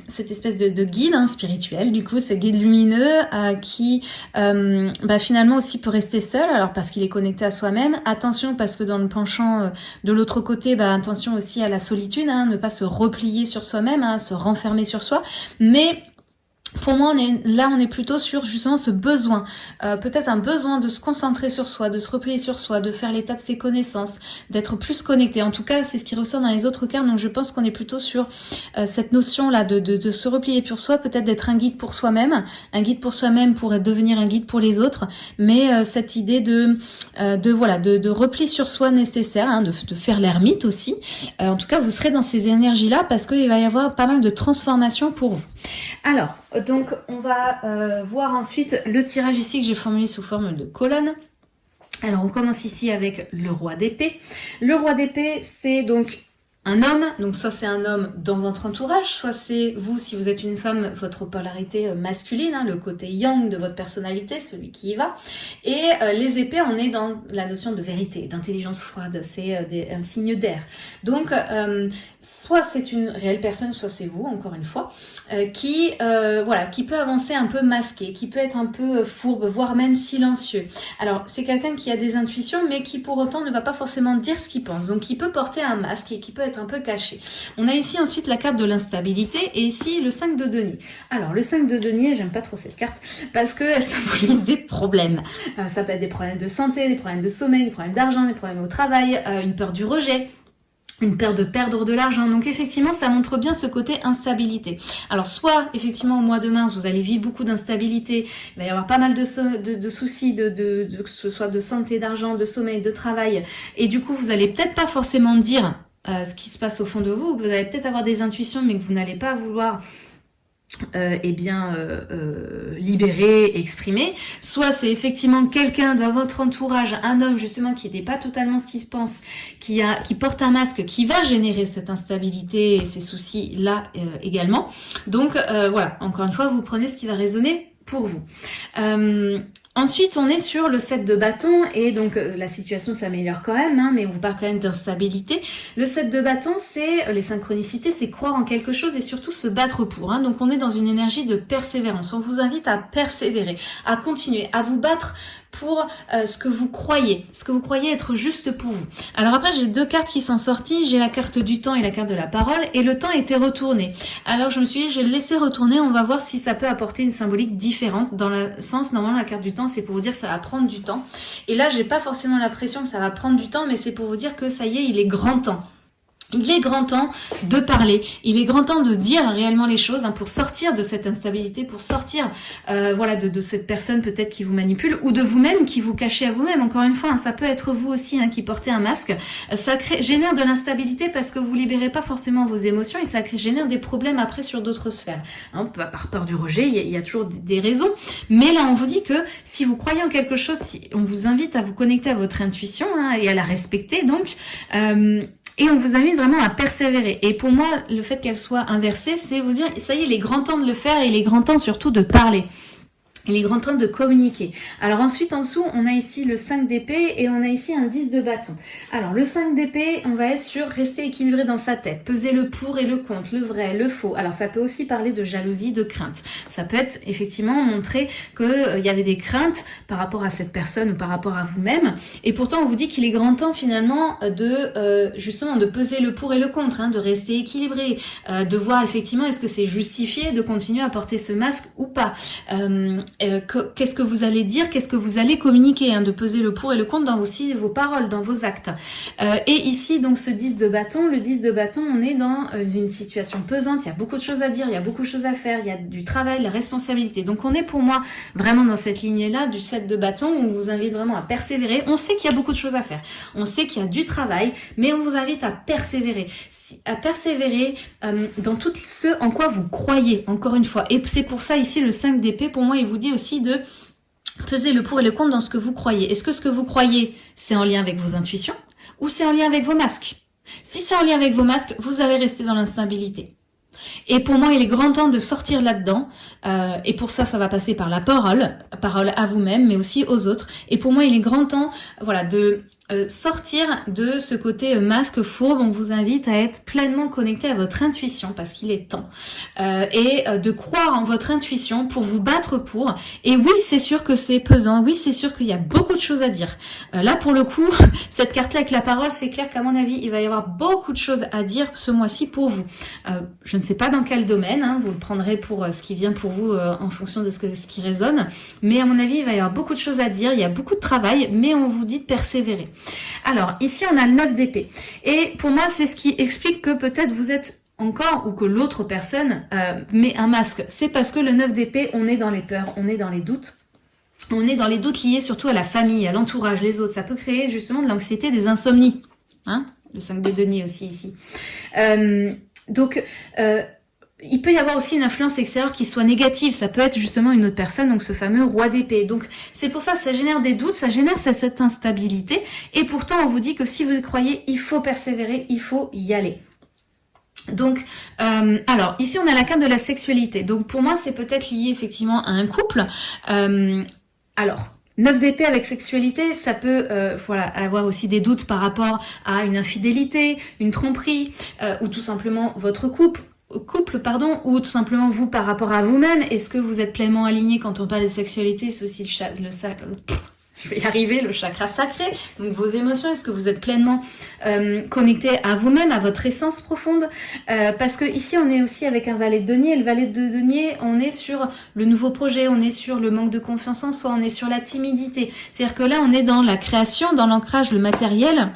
cette espèce de, guide hein, spirituel. Du coup, ce guide lumineux qui bah, finalement aussi peut rester seul. Alors parce qu'il est connu à soi-même. Attention parce que dans le penchant euh, de l'autre côté, bah, attention aussi à la solitude, hein, ne pas se replier sur soi-même, hein, se renfermer sur soi. Mais pour moi, on est, là, on est plutôt sur justement ce besoin, euh, peut-être un besoin de se concentrer sur soi, de se replier sur soi, de faire l'état de ses connaissances, d'être plus connecté. En tout cas, c'est ce qui ressort dans les autres cartes, donc je pense qu'on est plutôt sur euh, cette notion-là de, de, de, se replier sur soi, peut-être d'être un guide pour soi-même, un guide pour soi-même pourrait devenir un guide pour les autres, mais euh, cette idée de, de voilà, de, de, repli sur soi nécessaire, hein, de, de, faire l'ermite aussi. en tout cas, vous serez dans ces énergies-là parce qu'il va y avoir pas mal de transformations pour vous. Alors, donc on va euh, voir ensuite le tirage ici que j'ai formulé sous forme de colonne. Alors on commence ici avec le roi d'épée. Le roi d'épée, c'est donc un homme, donc soit c'est un homme dans votre entourage, soit c'est vous, si vous êtes une femme, votre polarité euh, masculine, hein, le côté yang de votre personnalité, celui qui y va. Et euh, les épées, on est dans la notion de vérité, d'intelligence froide, c'est euh, un signe d'air. Donc, soit c'est une réelle personne, soit c'est vous, encore une fois, qui, voilà, qui peut avancer un peu masqué, qui peut être un peu fourbe, voire même silencieux. Alors, c'est quelqu'un qui a des intuitions, mais qui pour autant ne va pas forcément dire ce qu'il pense. Donc, qui peut porter un masque et qui peut être un peu caché. On a ici ensuite la carte de l'instabilité et ici le 5 de denier. Alors le 5 de denier, j'aime pas trop cette carte parce qu'elle symbolise des problèmes. Euh, ça peut être des problèmes de santé, des problèmes de sommeil, des problèmes d'argent, des problèmes au travail, euh, une peur du rejet, une peur de perdre de l'argent. Donc effectivement, ça montre bien ce côté instabilité. Alors soit effectivement au mois de mars, vous allez vivre beaucoup d'instabilité, il va y avoir pas mal de, soucis, de, de, que ce soit de santé, d'argent, de sommeil, de travail. Et du coup, vous allez peut-être pas forcément dire euh, ce qui se passe au fond de vous. Vous allez peut-être avoir des intuitions, mais que vous n'allez pas vouloir euh, eh bien euh, euh, libérer, exprimer. Soit c'est effectivement quelqu'un dans votre entourage, un homme justement qui n'était pas totalement ce qu'il se pense, qui qui porte un masque, qui va générer cette instabilité et ces soucis là euh, également. Donc voilà, encore une fois, vous prenez ce qui va résonner pour vous. Ensuite, on est sur le 7 de bâton et donc euh, la situation s'améliore quand même, hein, mais on vous parle quand même d'instabilité. Le 7 de bâton, c'est euh, les synchronicités, c'est croire en quelque chose et surtout se battre pour. Hein. Donc on est dans une énergie de persévérance. On vous invite à persévérer, à continuer, à vous battre pour euh, ce que vous croyez, ce que vous croyez être juste pour vous. Alors après, j'ai deux cartes qui sont sorties. J'ai la carte du temps et la carte de la parole. Et le temps était retourné. Alors je me suis dit, je vais le laisser retourner. On va voir si ça peut apporter une symbolique différente. Dans le sens, normalement, la carte du temps, c'est pour vous dire ça va prendre du temps. Et là, j'ai pas forcément l'impression que ça va prendre du temps, mais c'est pour vous dire que ça y est, il est grand temps. Il est grand temps de parler, il est grand temps de dire réellement les choses hein, pour sortir de cette instabilité, pour sortir euh, voilà de, cette personne peut-être qui vous manipule ou de vous-même qui vous cachez à vous-même. Encore une fois, hein, ça peut être vous aussi hein, qui portez un masque. Euh, ça crée, génère de l'instabilité parce que vous libérez pas forcément vos émotions et ça crée, génère des problèmes après sur d'autres sphères. par peur du rejet, il y, a, toujours des raisons. Mais là, on vous dit que si vous croyez en quelque chose, si, on vous invite à vous connecter à votre intuition et à la respecter. Donc, euh, et on vous invite vraiment à persévérer. Et pour moi, le fait qu'elle soit inversée, c'est vous dire, ça y est, il est grand temps de le faire et il est grand temps surtout de parler. Il est grand temps de communiquer. Alors ensuite, en dessous, on a ici le 5 d'épée et on a ici un 10 de bâton. Alors le 5 d'épée, on va être sur rester équilibré dans sa tête, peser le pour et le contre, le vrai, le faux. Alors ça peut aussi parler de jalousie, de crainte. Ça peut être effectivement montrer qu'il euh, y avait des craintes par rapport à cette personne ou par rapport à vous-même. Et pourtant, on vous dit qu'il est grand temps finalement de euh, justement de peser le pour et le contre, hein, de rester équilibré, euh, de voir effectivement est-ce que c'est justifié de continuer à porter ce masque ou pas. Euh, qu'est-ce que vous allez dire, qu'est-ce que vous allez communiquer, hein, de peser le pour et le contre dans aussi vos paroles, dans vos actes. Euh, et ici, donc ce 10 de bâton, le 10 de bâton, on est dans euh, une situation pesante, il y a beaucoup de choses à dire, il y a beaucoup de choses à faire, il y a du travail, la responsabilité. Donc on est pour moi vraiment dans cette lignée-là du 7 de bâton, où on vous invite vraiment à persévérer. On sait qu'il y a beaucoup de choses à faire, on sait qu'il y a du travail, mais on vous invite à persévérer, à persévérer dans tout ce en quoi vous croyez, encore une fois. Et c'est pour ça ici le 5 d'épée, pour moi, il vous dit aussi de peser le pour et le contre dans ce que vous croyez. Est-ce que ce que vous croyez, c'est en lien avec vos intuitions ou c'est en lien avec vos masques? Si c'est en lien avec vos masques, vous allez rester dans l'instabilité. Et pour moi, il est grand temps de sortir là-dedans. Euh, et pour ça, ça va passer par la parole, parole à vous-même, mais aussi aux autres. Et pour moi, il est grand temps, voilà, de euh, sortir de ce côté euh, masque fourbe, on vous invite à être pleinement connecté à votre intuition parce qu'il est temps euh, et de croire en votre intuition pour vous battre pour. Et oui, c'est sûr que c'est pesant, oui, c'est sûr qu'il y a beaucoup de choses à dire. là, pour le coup, cette carte-là avec la parole, c'est clair qu'à mon avis, il va y avoir beaucoup de choses à dire ce mois-ci pour vous. je ne sais pas dans quel domaine, hein, vous le prendrez pour ce qui vient pour vous en fonction de ce, que, ce qui résonne, mais à mon avis, il va y avoir beaucoup de choses à dire, il y a beaucoup de travail, mais on vous dit de persévérer. Alors, ici, on a le 9 d'épée. Et pour moi, c'est ce qui explique que peut-être vous êtes encore ou que l'autre personne euh, met un masque. C'est parce que le 9 d'épée, on est dans les peurs, on est dans les doutes. On est dans les doutes liés surtout à la famille, à l'entourage, les autres. Ça peut créer justement de l'anxiété, des insomnies. Hein le 5 de denier aussi ici. Euh, donc, euh, il peut y avoir aussi une influence extérieure qui soit négative. Ça peut être justement une autre personne, donc ce fameux roi d'épée. Donc c'est pour ça ça génère des doutes, ça génère cette instabilité. Et pourtant, on vous dit que si vous croyez, il faut persévérer, il faut y aller. Donc, euh, alors, ici, on a la carte de la sexualité. Donc, pour moi, c'est peut-être lié effectivement à un couple. Euh, alors, Neuf d'épée avec sexualité, ça peut euh, voilà, avoir aussi des doutes par rapport à une infidélité, une tromperie, ou tout simplement votre couple, couple, pardon, ou tout simplement vous par rapport à vous-même. Est-ce que vous êtes pleinement aligné quand on parle de sexualité? C'est aussi le, le sac. Je vais y arriver, le chakra sacré, donc vos émotions, est-ce que vous êtes pleinement euh, connecté à vous-même, à votre essence profonde? Euh, Parce que ici, on est aussi avec un valet de denier, le valet de denier, on est sur le nouveau projet, on est sur le manque de confiance en soi, on est sur la timidité. C'est-à-dire que là, on est dans la création, dans l'ancrage, le matériel,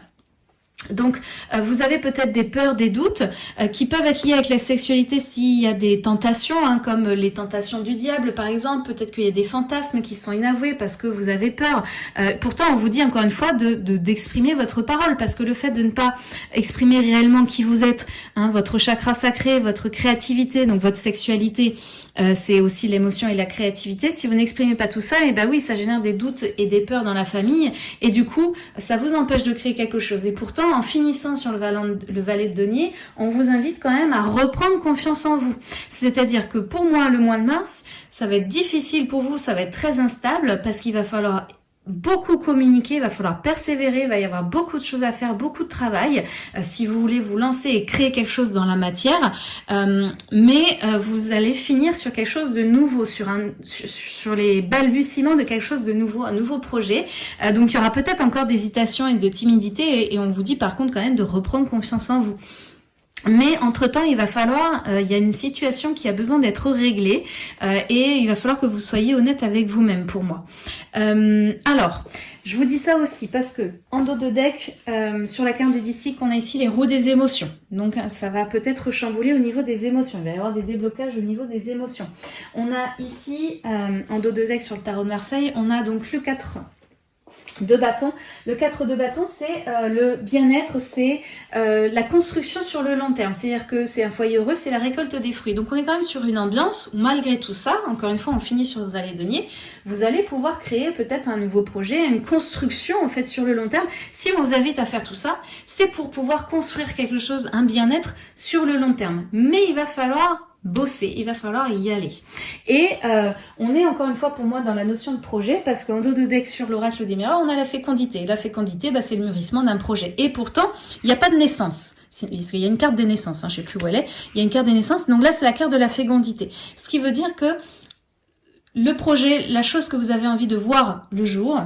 donc, euh, vous avez peut-être des peurs, des doutes euh, qui peuvent être liés avec la sexualité s'il y a des tentations, hein, comme les tentations du diable par exemple. Peut-être qu'il y a des fantasmes qui sont inavoués parce que vous avez peur. Euh, pourtant, on vous dit encore une fois de d'exprimer votre parole parce que le fait de ne pas exprimer réellement qui vous êtes, hein, votre chakra sacré, votre créativité, donc votre sexualité, euh, c'est aussi l'émotion et la créativité. Si vous n'exprimez pas tout ça, et eh ben oui, ça génère des doutes et des peurs dans la famille, et du coup, ça vous empêche de créer quelque chose. Et pourtant, en finissant sur le, le valet de denier, on vous invite quand même à reprendre confiance en vous. C'est-à-dire que pour moi, le mois de mars, ça va être difficile pour vous, ça va être très instable parce qu'il va falloir beaucoup communiquer, il va falloir persévérer, il va y avoir beaucoup de choses à faire, beaucoup de travail euh, si vous voulez vous lancer et créer quelque chose dans la matière, euh, mais euh, vous allez finir sur quelque chose de nouveau, sur, un, sur, les balbutiements de quelque chose de nouveau, un nouveau projet. donc il y aura peut-être encore d'hésitation et de timidité et on vous dit par contre quand même de reprendre confiance en vous. Mais entre-temps, il va falloir, euh, il y a une situation qui a besoin d'être réglée euh, et il va falloir que vous soyez honnête avec vous-même pour moi. Euh, alors, je vous dis ça aussi parce que en dos de deck, sur la carte du DC, on a ici les roues des émotions. Donc ça va peut-être chambouler au niveau des émotions. Il va y avoir des déblocages au niveau des émotions. On a ici, en dos de deck sur le tarot de Marseille, on a donc le 4 de bâton. Le 4 de bâton, c'est euh, le bien-être, c'est euh, la construction sur le long terme. C'est-à-dire que c'est un foyer heureux, c'est la récolte des fruits. Donc on est quand même sur une ambiance où malgré tout ça, encore une fois, on finit sur vos allées denier, vous allez pouvoir créer peut-être un nouveau projet, une construction en fait sur le long terme. Si on vous invite à faire tout ça, c'est pour pouvoir construire quelque chose, un bien-être sur le long terme. Mais il va falloir bosser, il va falloir y aller. Et euh, on est encore une fois pour moi dans la notion de projet parce qu'en dos de deck sur l'oracle des miroirs, on a la fécondité. La fécondité, bah, c'est le mûrissement d'un projet. Et pourtant, il n'y a pas de naissance. Il y a une carte des naissances, hein, je ne sais plus où elle est. Il y a une carte des naissances, donc là c'est la carte de la fécondité. Ce qui veut dire que le projet, la chose que vous avez envie de voir le jour,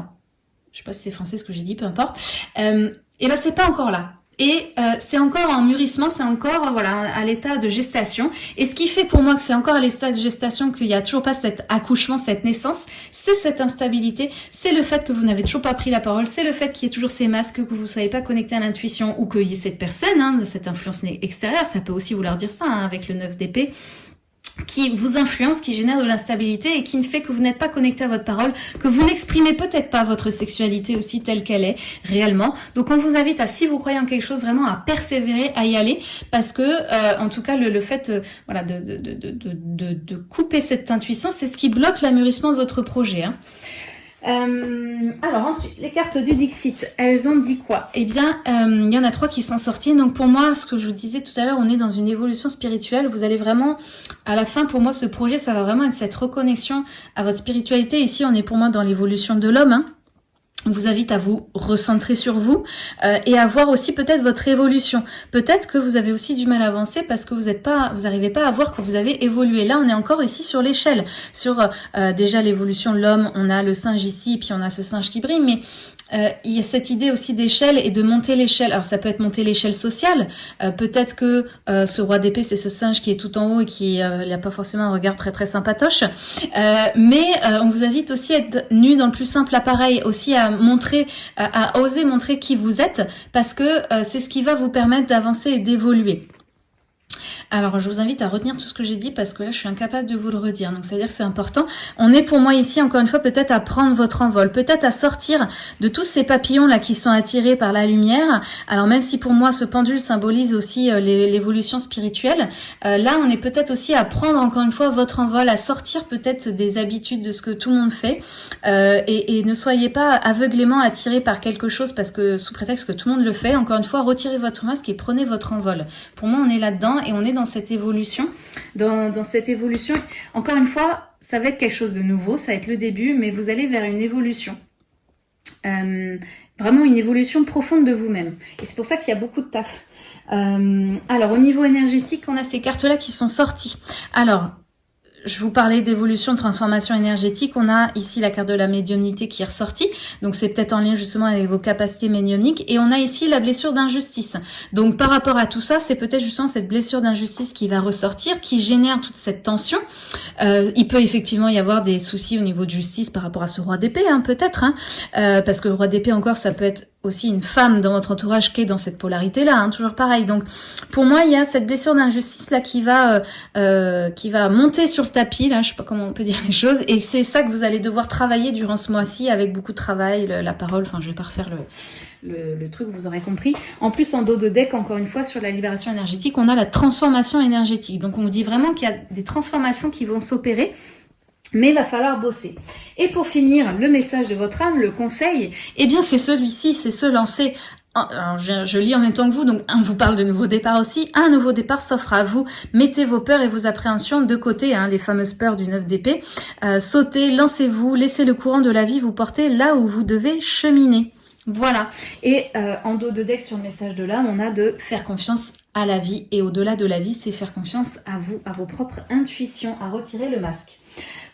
je sais pas si c'est français ce que j'ai dit, peu importe, euh, et ben c'est pas encore là. Et euh, c'est encore en mûrissement, c'est encore voilà à l'état de gestation. Et ce qui fait pour moi que c'est encore à l'état de gestation qu'il n'y a toujours pas cet accouchement, cette naissance, c'est cette instabilité, c'est le fait que vous n'avez toujours pas pris la parole, c'est le fait qu'il y ait toujours ces masques, que vous ne soyez pas connecté à l'intuition ou qu'il y ait cette personne, hein, de cette influence extérieure, ça peut aussi vouloir dire ça hein, avec le 9 d'épée qui vous influence, qui génère de l'instabilité et qui ne fait que vous n'êtes pas connecté à votre parole, que vous n'exprimez peut-être pas votre sexualité aussi telle qu'elle est réellement. Donc on vous invite à, si vous croyez en quelque chose, vraiment à persévérer, à y aller, parce que euh, en tout cas le, fait euh, voilà, de, de, de, de, couper cette intuition, c'est ce qui bloque l'amurissement de votre projet. Hein. Euh, alors ensuite, les cartes du Dixit, elles ont dit quoi? Eh bien, euh, il y en a trois qui sont sorties. Donc pour moi, ce que je vous disais tout à l'heure, on est dans une évolution spirituelle. Vous allez vraiment, à la fin, pour moi, ce projet, ça va vraiment être cette reconnexion à votre spiritualité. Ici, on est pour moi dans l'évolution de l'homme. Hein vous invite à vous recentrer sur vous euh, et à voir aussi peut-être votre évolution. Peut-être que vous avez aussi du mal à avancer parce que vous n'êtes pas, vous n'arrivez pas à voir que vous avez évolué. Là, on est encore ici sur l'échelle, sur euh, déjà l'évolution de l'homme. On a le singe ici, puis on a ce singe qui brille, mais euh, il y a cette idée aussi d'échelle et de monter l'échelle. Alors ça peut être monter l'échelle sociale. Euh, peut-être que euh, ce roi d'épée, c'est ce singe qui est tout en haut et qui n'a pas forcément un regard très très sympatoche. mais on vous invite aussi à être nu dans le plus simple appareil, aussi à montrer, à oser montrer qui vous êtes, parce que c'est ce qui va vous permettre d'avancer et d'évoluer. Alors, je vous invite à retenir tout ce que j'ai dit parce que là, je suis incapable de vous le redire. Donc, ça veut dire que c'est important. On est pour moi ici, encore une fois, peut-être à prendre votre envol, peut-être à sortir de tous ces papillons-là qui sont attirés par la lumière. Alors, même si pour moi, ce pendule symbolise aussi euh, l'évolution spirituelle, euh, là, on est peut-être aussi à prendre, encore une fois, votre envol, à sortir peut-être des habitudes de ce que tout le monde fait. Euh, et, et, ne soyez pas aveuglément attirés par quelque chose parce que, sous prétexte que tout le monde le fait, encore une fois, retirez votre masque et prenez votre envol. Pour moi, on est là-dedans et on est dans cette évolution. Dans, cette évolution, encore une fois, ça va être quelque chose de nouveau, ça va être le début, mais vous allez vers une évolution. Euh, vraiment une évolution profonde de vous-même. Et c'est pour ça qu'il y a beaucoup de taf. Euh, alors, au niveau énergétique, on a ces cartes-là qui sont sorties. Alors, je vous parlais d'évolution, de transformation énergétique. On a ici la carte de la médiumnité qui est ressortie. Donc, c'est peut-être en lien justement avec vos capacités médiumniques. Et on a ici la blessure d'injustice. Donc, par rapport à tout ça, c'est peut-être justement cette blessure d'injustice qui va ressortir, qui génère toute cette tension. Euh, il peut effectivement y avoir des soucis au niveau de justice par rapport à ce roi d'épée, hein, peut-être. Hein, euh, parce que le roi d'épée encore, ça peut être aussi une femme dans votre entourage qui est dans cette polarité-là, hein, toujours pareil. Donc, pour moi, il y a cette blessure d'injustice là qui va, euh, euh, qui va monter sur le tapis, là, je sais pas comment on peut dire les choses, et c'est ça que vous allez devoir travailler durant ce mois-ci avec beaucoup de travail, la parole. Enfin, je vais pas refaire le, le, le, truc, vous aurez compris. En plus, en dos de deck, encore une fois, sur la libération énergétique, on a la transformation énergétique. Donc, on vous dit vraiment qu'il y a des transformations qui vont s'opérer mais il va falloir bosser. Et pour finir, le message de votre âme, le conseil, eh bien c'est celui-ci, c'est se lancer alors je, lis en même temps que vous, donc on vous parle de nouveau départ aussi. Un nouveau départ s'offre à vous. Mettez vos peurs et vos appréhensions de côté, hein, les fameuses peurs du 9 d'épée. Euh, sautez, lancez-vous, laissez le courant de la vie vous porter là où vous devez cheminer. Voilà. Et euh, en dos de deck sur le message de l'âme, on a de faire confiance à la vie. Et au-delà de la vie, c'est faire confiance à vous, à vos propres intuitions, à retirer le masque.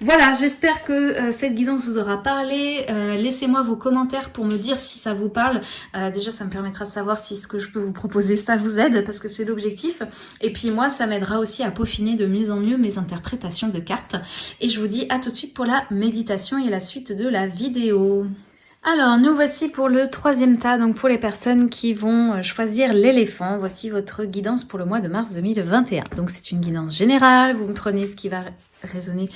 Voilà, j'espère que euh, cette guidance vous aura parlé. Euh, laissez-moi vos commentaires pour me dire si ça vous parle. Euh, déjà, ça me permettra de savoir si ce que je peux vous proposer, ça vous aide, parce que c'est l'objectif. Et puis moi, ça m'aidera aussi à peaufiner de mieux en mieux mes interprétations de cartes. Et je vous dis à tout de suite pour la méditation et la suite de la vidéo. Alors, nous voici pour le troisième tas, donc pour les personnes qui vont choisir l'éléphant. Voici votre guidance pour le mois de mars 2021. Donc, c'est une guidance générale. Vous me prenez ce qui va résonner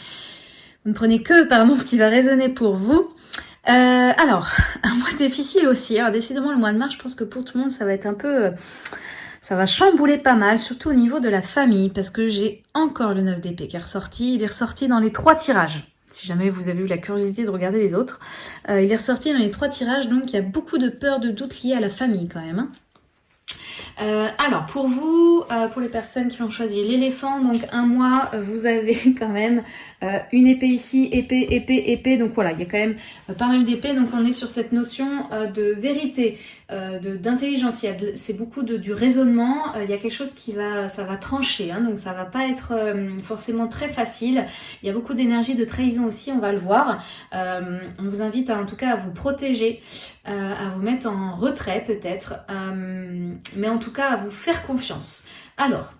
vous ne prenez que, pardon, ce qui va résonner pour vous. Euh, alors, un mois difficile aussi. Alors, décidément, le mois de mars, je pense que pour tout le monde, ça va être un peu... Euh, ça va chambouler pas mal, surtout au niveau de la famille, parce que j'ai encore le 9 d'épée qui est ressorti. Il est ressorti dans les trois tirages. Si jamais vous avez eu la curiosité de regarder les autres. Euh, il est ressorti dans les trois tirages, donc il y a beaucoup de peur, de doute liés à la famille quand même. Hein. Euh, alors, pour vous, euh, pour les personnes qui ont choisi l'éléphant, donc un mois, euh, vous avez quand même une épée ici, épée, épée, épée. Donc voilà, il y a quand même pas mal d'épées. Donc on est sur cette notion de vérité, d'intelligence. C'est beaucoup de, du raisonnement. Il y a quelque chose qui va, ça va trancher. Hein, donc ça va pas être forcément très facile. Il y a beaucoup d'énergie de trahison aussi, on va le voir. on vous invite en tout cas à vous protéger, à vous mettre en retrait peut-être. mais en tout cas à vous faire confiance. Alors,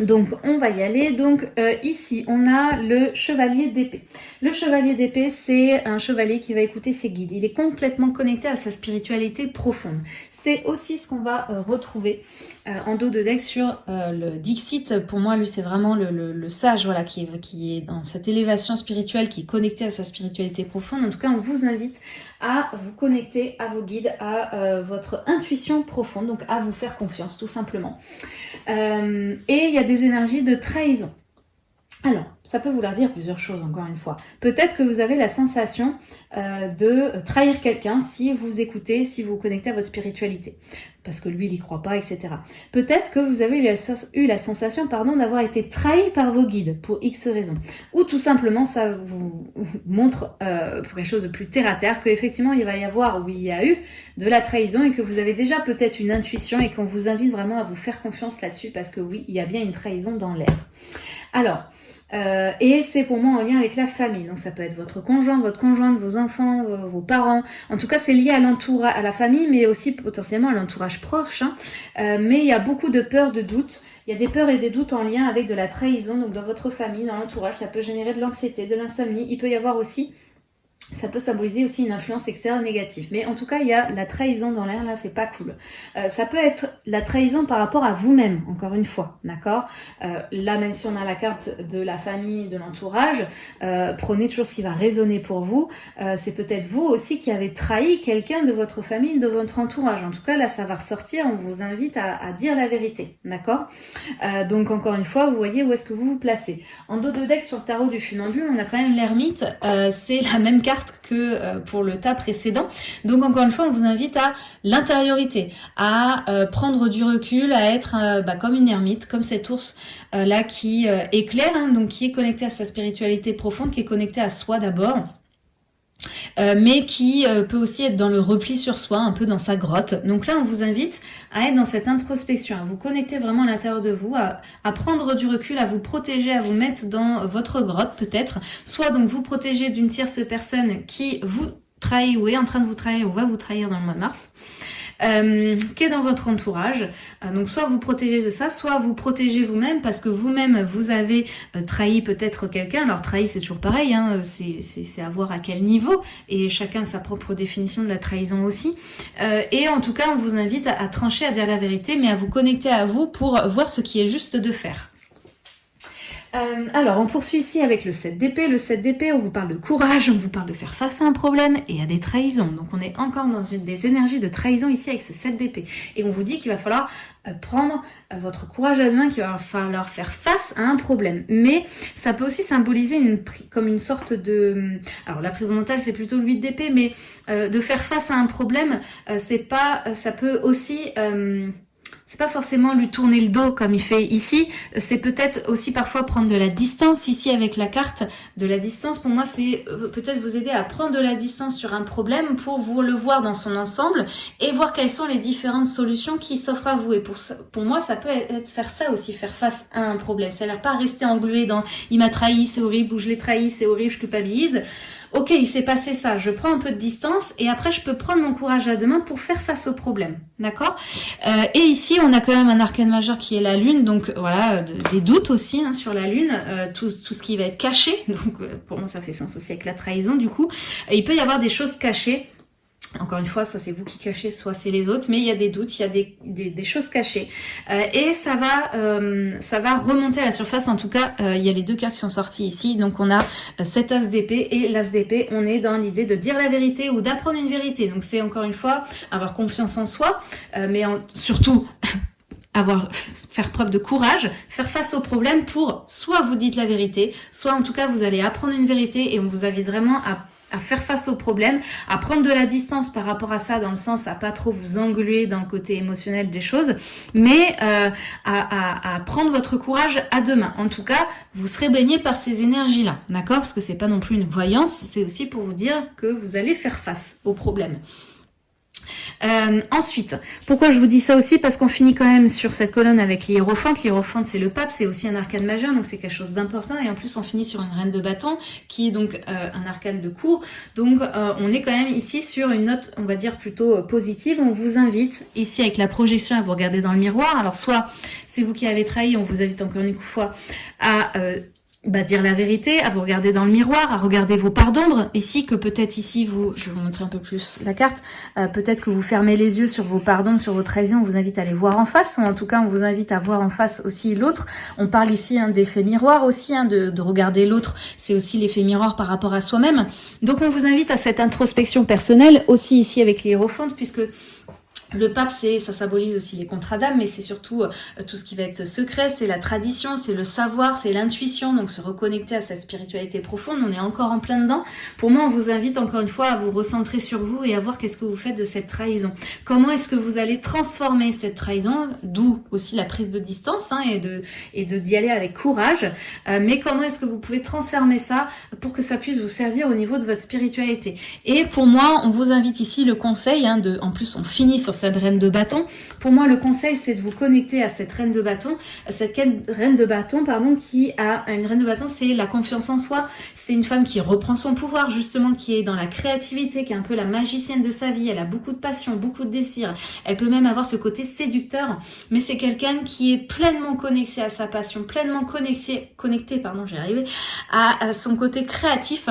donc on va y aller. Donc euh, ici on a le chevalier d'épée. Le chevalier d'épée c'est un chevalier qui va écouter ses guides. Il est complètement connecté à sa spiritualité profonde. C'est aussi ce qu'on va euh, retrouver euh, en dos de deck sur le Dixit. Pour moi lui c'est vraiment le, sage voilà, qui, est dans cette élévation spirituelle, qui est connecté à sa spiritualité profonde. En tout cas on vous invite à vous connecter à vos guides, à euh, votre intuition profonde, donc à vous faire confiance tout simplement. Euh, et il y a des énergies de trahison. Alors, ça peut vouloir dire plusieurs choses, encore une fois. Peut-être que vous avez la sensation euh, de trahir quelqu'un si vous écoutez, si vous, connectez à votre spiritualité. Parce que lui, il n'y croit pas, etc. Peut-être que vous avez eu la, sensation pardon, d'avoir été trahi par vos guides pour X raisons. Ou tout simplement, ça vous montre, euh, pour quelque chose de plus terre-à-terre, qu'effectivement, il va y avoir, ou il y a eu, de la trahison et que vous avez déjà peut-être une intuition et qu'on vous invite vraiment à vous faire confiance là-dessus parce que oui, il y a bien une trahison dans l'air. Alors, euh, et c'est pour moi en lien avec la famille. Donc ça peut être votre conjoint, votre conjointe, vos enfants, vos, parents. En tout cas, c'est lié à l'entourage, à la famille, mais aussi potentiellement à l'entourage proche. Hein. Euh, mais il y a beaucoup de peurs, de doutes. Il y a des peurs et des doutes en lien avec de la trahison. Donc dans votre famille, dans l'entourage, ça peut générer de l'anxiété, de l'insomnie. Il peut y avoir aussi ça peut symboliser aussi une influence extérieure négative. Mais en tout cas, il y a la trahison dans l'air, là, c'est pas cool. Euh, ça peut être la trahison par rapport à vous-même, encore une fois, d'accord? Euh, Là, même si on a la carte de la famille, de l'entourage, euh, prenez toujours ce qui va résonner pour vous. c'est peut-être vous aussi qui avez trahi quelqu'un de votre famille, de votre entourage. En tout cas, là, ça va ressortir, on vous invite à, à dire la vérité, d'accord? Donc, encore une fois, vous voyez où est-ce que vous vous placez. En dos de deck, sur le tarot du funambule, on a quand même l'ermite, c'est la même carte que euh, pour le tas précédent. Donc encore une fois, on vous invite à l'intériorité, à euh, prendre du recul, à être euh, bah, comme une ermite, comme cet ours là qui éclaire, hein, donc qui est connecté à sa spiritualité profonde, qui est connecté à soi d'abord. Mais qui peut aussi être dans le repli sur soi, un peu dans sa grotte. Donc là, on vous invite à être dans cette introspection, à vous connecter vraiment à l'intérieur de vous, à, à, prendre du recul, à vous protéger, à vous mettre dans votre grotte peut-être, soit donc vous protéger d'une tierce personne qui vous trahit ou est en train de vous trahir ou va vous trahir dans le mois de mars, euh, qui est dans votre entourage. Euh, donc soit vous protégez de ça, soit vous protégez vous-même parce que vous-même vous avez euh, trahi peut-être quelqu'un. Alors trahi c'est toujours pareil, hein, c'est à voir à quel niveau et chacun sa propre définition de la trahison aussi. et en tout cas on vous invite à trancher, à dire la vérité, mais à vous connecter à vous pour voir ce qui est juste de faire. Euh, alors, on poursuit ici avec le 7 d'épée. Le 7 d'épée, on vous parle de courage, on vous parle de faire face à un problème et à des trahisons. Donc, on est encore dans une des énergies de trahison ici avec ce 7 d'épée. Et on vous dit qu'il va falloir euh, prendre euh, votre courage à deux qu'il va falloir faire face à un problème. Mais ça peut aussi symboliser comme une sorte de... Alors, la prison mentale, c'est plutôt le 8 d'épée, mais de faire face à un problème, c'est pas... ça peut aussi c'est pas forcément lui tourner le dos comme il fait ici, c'est peut-être aussi parfois prendre de la distance ici avec la carte. De la distance, pour moi, c'est euh, peut-être vous aider à prendre de la distance sur un problème pour vous le voir dans son ensemble et voir quelles sont les différentes solutions qui s'offrent à vous. Et pour, pour moi, ça peut être faire ça aussi, faire face à un problème. C'est-à-dire pas rester englué dans « il m'a trahi, c'est horrible » ou « je l'ai trahi, c'est horrible, je culpabilise » ok, il s'est passé ça, je prends un peu de distance et après je peux prendre mon courage à deux mains pour faire face au problème, d'accord? Euh, Et ici, on a quand même un arcane majeur qui est la lune, donc voilà, des doutes aussi hein, sur la lune, euh, tout, ce qui va être caché, donc euh, pour moi ça fait sens aussi avec la trahison du coup. il peut y avoir des choses cachées encore une fois, soit c'est vous qui cachez, soit c'est les autres, mais il y a des doutes, il y a des, choses cachées. Euh, et ça va, euh, ça va remonter à la surface. En tout cas, euh, il y a les deux cartes qui sont sorties ici. Donc on a cet as d'épée et l'as d'épée. On est dans l'idée de dire la vérité ou d'apprendre une vérité. Donc c'est encore une fois avoir confiance en soi, mais surtout avoir faire preuve de courage, faire face aux problèmes pour soit vous dites la vérité, soit en tout cas vous allez apprendre une vérité et on vous invite vraiment à à faire face aux problèmes, à prendre de la distance par rapport à ça, dans le sens à pas trop vous engluer dans le côté émotionnel des choses, mais euh, à, à, prendre votre courage à deux mains. En tout cas, vous serez baigné par ces énergies-là, d'accord? Parce que c'est pas non plus une voyance, c'est aussi pour vous dire que vous allez faire face aux problèmes. Euh, ensuite, pourquoi je vous dis ça aussi? Parce qu'on finit quand même sur cette colonne avec l'hiérophante. L'hiérophante, c'est le pape, c'est aussi un arcane majeur, donc c'est quelque chose d'important. Et en plus, on finit sur une reine de bâton, qui est donc euh, un arcane de cour. Donc, euh, on est quand même ici sur une note, on va dire, plutôt positive. On vous invite, ici, avec la projection, à vous regarder dans le miroir. Alors, soit c'est vous qui avez trahi, on vous invite encore une fois à bah, dire la vérité, à vous regarder dans le miroir, à regarder vos parts d'ombre. Ici, que peut-être ici, vous, je vais vous montrer un peu plus la carte, euh, peut-être que vous fermez les yeux sur vos parts d'ombre, sur vos trahisons, on vous invite à les voir en face, ou en tout cas, on vous invite à voir en face aussi l'autre. On parle ici hein, d'effet miroir aussi, hein, de, de regarder l'autre, c'est aussi l'effet miroir par rapport à soi-même. Donc, on vous invite à cette introspection personnelle, aussi ici avec l'hiérophante, puisque le pape, c'est ça symbolise aussi les contrats d'âme, mais c'est surtout euh, tout ce qui va être secret, c'est la tradition, c'est le savoir, c'est l'intuition, donc se reconnecter à cette spiritualité profonde, on est encore en plein dedans. Pour moi, on vous invite encore une fois à vous recentrer sur vous et à voir qu'est-ce que vous faites de cette trahison. Comment est-ce que vous allez transformer cette trahison, d'où aussi la prise de distance hein, et de et d'y aller avec courage, euh, mais comment est-ce que vous pouvez transformer ça pour que ça puisse vous servir au niveau de votre spiritualité. Et pour moi, on vous invite ici le conseil, hein, de, en plus on finit sur cette reine de bâton. Pour moi, le conseil, c'est de vous connecter à cette reine de bâton. Cette reine de bâton, pardon, qui a une reine de bâton, c'est la confiance en soi. C'est une femme qui reprend son pouvoir, justement, qui est dans la créativité, qui est un peu la magicienne de sa vie. Elle a beaucoup de passion, beaucoup de désir. Elle peut même avoir ce côté séducteur, mais c'est quelqu'un qui est pleinement connecté à sa passion, pleinement connecté, connecté pardon, j'ai arrivé, à son côté créatif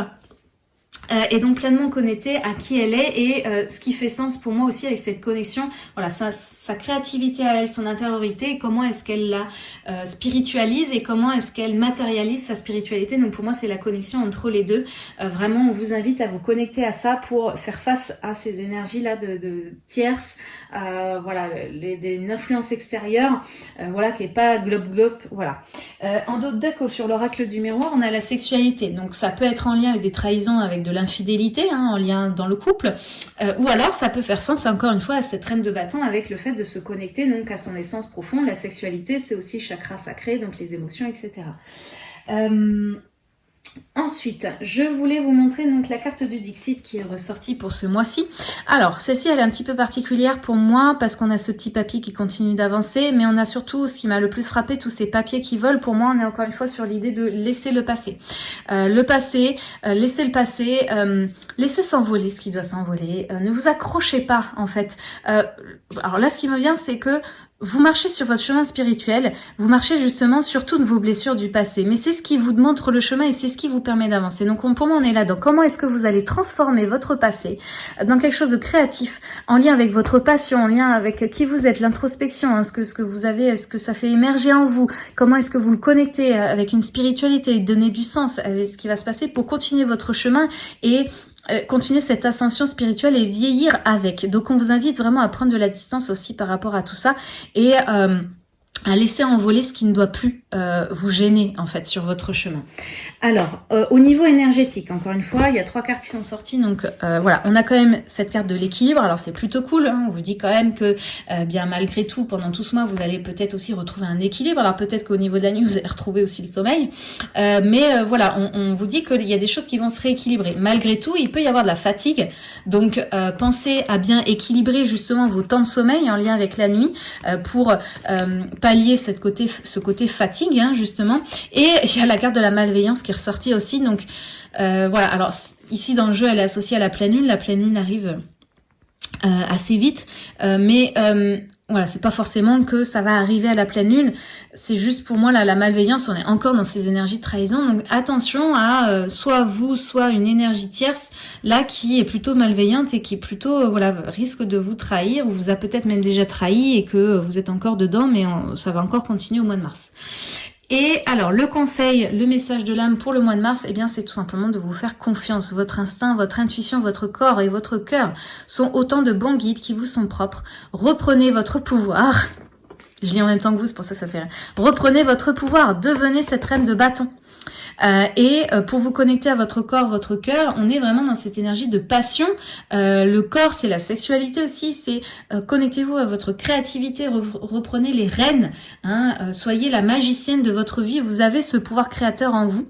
euh, et donc pleinement connectée à qui elle est et euh, ce qui fait sens pour moi aussi avec cette connexion, voilà, sa, créativité à elle, son intériorité, comment est-ce qu'elle la euh, spiritualise et comment est-ce qu'elle matérialise sa spiritualité. Donc pour moi c'est la connexion entre les deux. vraiment on vous invite à vous connecter à ça pour faire face à ces énergies là de, tierces, voilà, une influence extérieure, voilà qui est pas globe globe, voilà. en d'autres deck sur l'oracle du miroir on a la sexualité, donc ça peut être en lien avec des trahisons, avec de l'infidélité hein, en lien dans le couple, euh, ou alors ça peut faire sens encore une fois à cette reine de bâton avec le fait de se connecter donc à son essence profonde. La sexualité, c'est aussi chakra sacré, donc les émotions, etc. Ensuite, je voulais vous montrer donc la carte du Dixit qui est ressortie pour ce mois-ci. Alors, celle-ci, elle est un petit peu particulière pour moi parce qu'on a ce petit papier qui continue d'avancer, mais on a surtout, ce qui m'a le plus frappé, tous ces papiers qui volent. Pour moi, on est encore une fois sur l'idée de laisser le passé. Euh, le passé, euh, laisser le passé, euh, laisser s'envoler ce qui doit s'envoler. ne vous accrochez pas, en fait. alors là, ce qui me vient, c'est que vous marchez sur votre chemin spirituel, vous marchez justement sur toutes vos blessures du passé. Mais c'est ce qui vous montre le chemin et c'est ce qui vous permet d'avancer. Donc pour moi, on est là dans comment est-ce que vous allez transformer votre passé dans quelque chose de créatif, en lien avec votre passion, en lien avec qui vous êtes, l'introspection, hein, ce, que, ce que vous avez, ce que ça fait émerger en vous, comment est-ce que vous le connectez avec une spiritualité, donner du sens avec ce qui va se passer pour continuer votre chemin et euh, continuer cette ascension spirituelle et vieillir avec. Donc on vous invite vraiment à prendre de la distance aussi par rapport à tout ça et euh, à laisser envoler ce qui ne doit plus euh, vous gêner en fait sur votre chemin. Alors, euh, au niveau énergétique, encore une fois, il y a trois cartes qui sont sorties. Donc euh, voilà, on a quand même cette carte de l'équilibre. Alors c'est plutôt cool. Hein. on vous dit quand même que bien malgré tout, pendant tout ce mois, vous allez peut-être aussi retrouver un équilibre. Alors peut-être qu'au niveau de la nuit, vous allez retrouver aussi le sommeil. mais voilà, on, on, vous dit qu'il y a des choses qui vont se rééquilibrer. Malgré tout, il peut y avoir de la fatigue. Donc pensez à bien équilibrer justement vos temps de sommeil en lien avec la nuit pour pallier cette côté, ce côté fatigue, hein, justement. Et il y a la carte de la malveillance qui est ressortie aussi. Donc, euh, voilà. Alors, ici, dans le jeu, elle est associée à la pleine lune. La pleine lune arrive euh, assez vite. Euh, mais voilà, c'est pas forcément que ça va arriver à la pleine lune. C'est juste pour moi la malveillance, on est encore dans ces énergies de trahison. Donc attention à euh, soit vous, soit une énergie tierce là qui est plutôt malveillante et qui plutôt euh, voilà risque de vous trahir ou vous a peut-être même déjà trahi et que vous êtes encore dedans, mais ça va encore continuer au mois de mars. Et alors, le conseil, le message de l'âme pour le mois de mars, eh bien, c'est tout simplement de vous faire confiance. Votre instinct, votre intuition, votre corps et votre cœur sont autant de bons guides qui vous sont propres. Reprenez votre pouvoir. Je lis en même temps que vous, c'est pour ça que ça fait. Reprenez votre pouvoir. Devenez cette reine de bâton. Euh, et euh, pour vous connecter à votre corps, votre cœur, on est vraiment dans cette énergie de passion. Euh, le corps, c'est la sexualité aussi, c'est connectez-vous à votre créativité, reprenez les rênes, hein, soyez la magicienne de votre vie, vous avez ce pouvoir créateur en vous.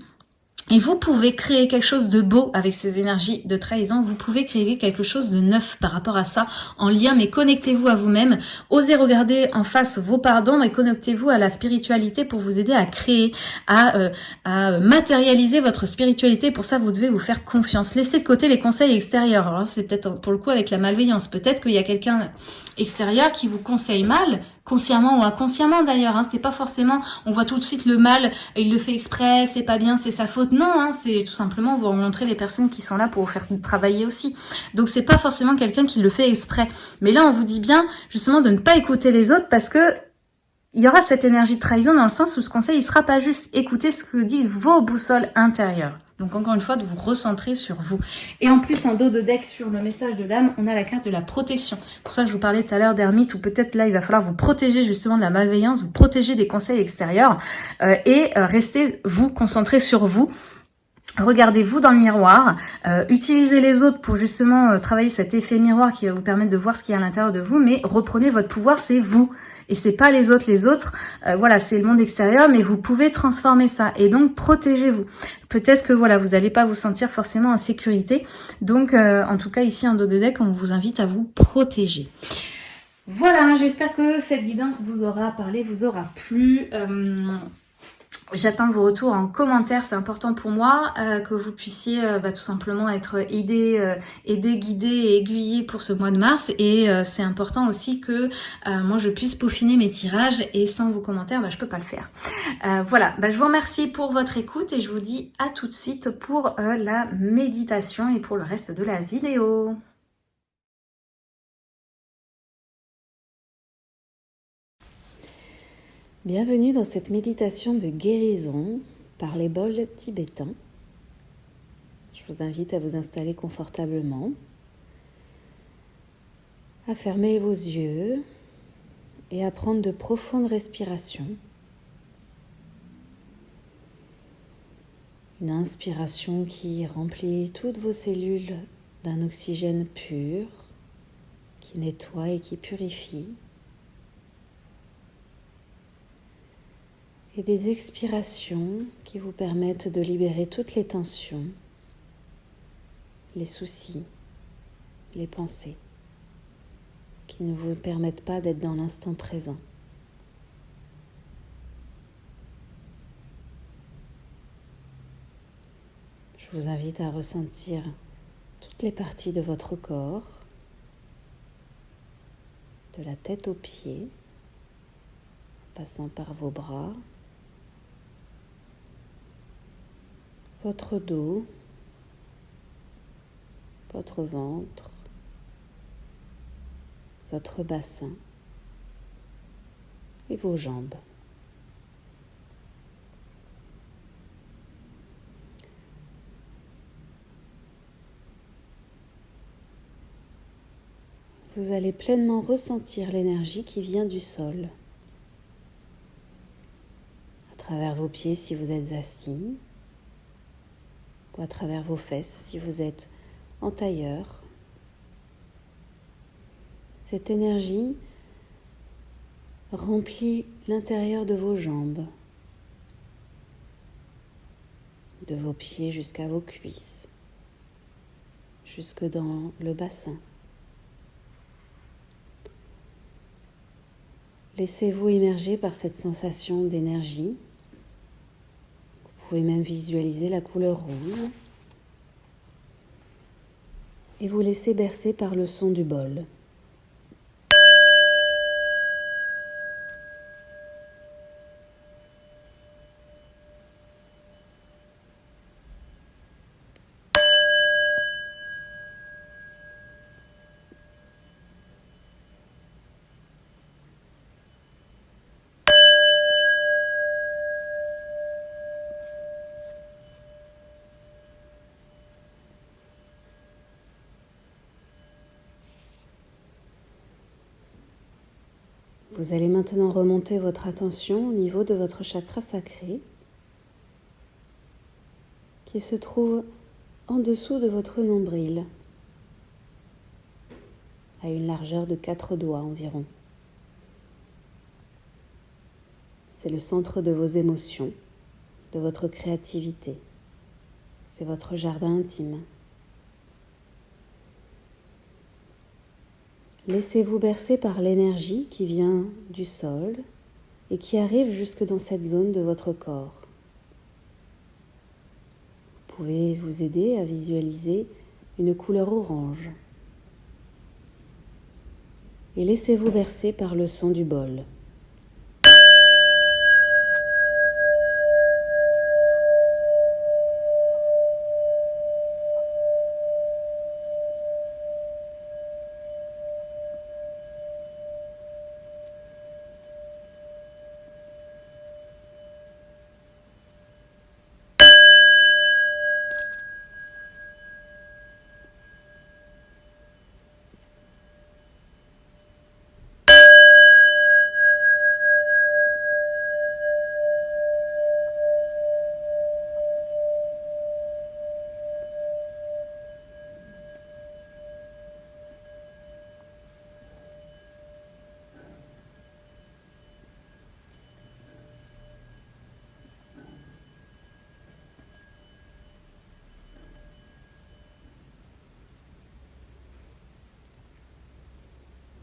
Et vous pouvez créer quelque chose de beau avec ces énergies de trahison. Vous pouvez créer quelque chose de neuf par rapport à ça, en lien, mais connectez-vous à vous-même. Osez regarder en face vos pardons et connectez-vous à la spiritualité pour vous aider à créer, à, euh, à matérialiser votre spiritualité. Pour ça, vous devez vous faire confiance. Laissez de côté les conseils extérieurs. C'est peut-être pour le coup avec la malveillance. Peut-être qu'il y a quelqu'un extérieur qui vous conseille mal, consciemment ou inconsciemment d'ailleurs. Hein. C'est pas forcément, on voit tout de suite le mal, il le fait exprès, c'est pas bien, c'est sa faute. Non, hein, c'est tout simplement vous montrer les personnes qui sont là pour vous faire travailler aussi. Donc c'est pas forcément quelqu'un qui le fait exprès. Mais là, on vous dit bien justement de ne pas écouter les autres parce que il y aura cette énergie de trahison dans le sens où ce conseil, il sera pas juste écouter ce que dit vos boussoles intérieures. Donc encore une fois, de vous recentrer sur vous. Et en plus, en dos de deck, sur le message de l'âme, on a la carte de la protection. Pour ça, je vous parlais tout à l'heure d'ermite, ou peut-être là, il va falloir vous protéger justement de la malveillance, vous protéger des conseils extérieurs, euh, et euh, rester, vous, concentré sur vous, Regardez-vous dans le miroir, euh, utilisez les autres pour justement euh, travailler cet effet miroir qui va vous permettre de voir ce qu'il y a à l'intérieur de vous, mais reprenez votre pouvoir, c'est vous. Et c'est pas les autres, les autres, euh, voilà, c'est le monde extérieur, mais vous pouvez transformer ça. Et donc, protégez-vous. Peut-être que voilà, vous n'allez pas vous sentir forcément en sécurité. Donc, en tout cas, ici en dos de deck, on vous invite à vous protéger. Voilà, j'espère que cette guidance vous aura parlé, vous aura plu. J'attends vos retours en commentaire, c'est important pour moi euh, que vous puissiez euh, bah, tout simplement être aidé, euh, aidé, guidé et aiguillé pour ce mois de mars. Et c'est important aussi que moi je puisse peaufiner mes tirages et sans vos commentaires, bah, je peux pas le faire. voilà, bah, je vous remercie pour votre écoute et je vous dis à tout de suite pour la méditation et pour le reste de la vidéo. Bienvenue dans cette méditation de guérison par les bols tibétains. Je vous invite à vous installer confortablement, à fermer vos yeux et à prendre de profondes respirations. Une inspiration qui remplit toutes vos cellules d'un oxygène pur, qui nettoie et qui purifie. Et des expirations qui vous permettent de libérer toutes les tensions, les soucis, les pensées qui ne vous permettent pas d'être dans l'instant présent. Je vous invite à ressentir toutes les parties de votre corps, de la tête aux pieds, passant par vos bras, votre dos, votre ventre, votre bassin et vos jambes. Vous allez pleinement ressentir l'énergie qui vient du sol, à travers vos pieds si vous êtes assis, ou à travers vos fesses si vous êtes en tailleur. Cette énergie remplit l'intérieur de vos jambes, de vos pieds jusqu'à vos cuisses, jusque dans le bassin. Laissez-vous immerger par cette sensation d'énergie. Vous pouvez même visualiser la couleur rouge. Et vous laissez bercer par le son du bol. Vous allez maintenant remonter votre attention au niveau de votre chakra sacré qui se trouve en dessous de votre nombril, à une largeur de quatre doigts environ. C'est le centre de vos émotions, de votre créativité. C'est votre jardin intime. Laissez-vous bercer par l'énergie qui vient du sol et qui arrive jusque dans cette zone de votre corps. Vous pouvez vous aider à visualiser une couleur orange. Et laissez-vous bercer par le son du bol.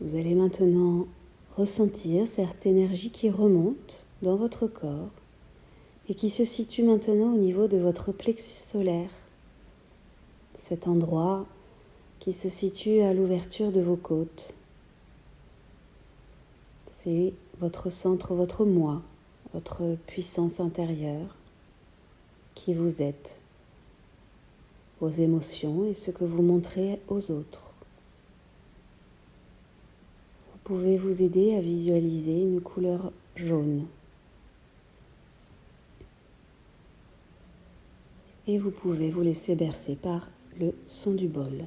Vous allez maintenant ressentir cette énergie qui remonte dans votre corps et qui se situe maintenant au niveau de votre plexus solaire, cet endroit qui se situe à l'ouverture de vos côtes. C'est votre centre, votre moi, votre puissance intérieure, qui vous êtes, vos émotions et ce que vous montrez aux autres pouvez vous aider à visualiser une couleur jaune. Et vous pouvez vous laisser bercer par le son du bol.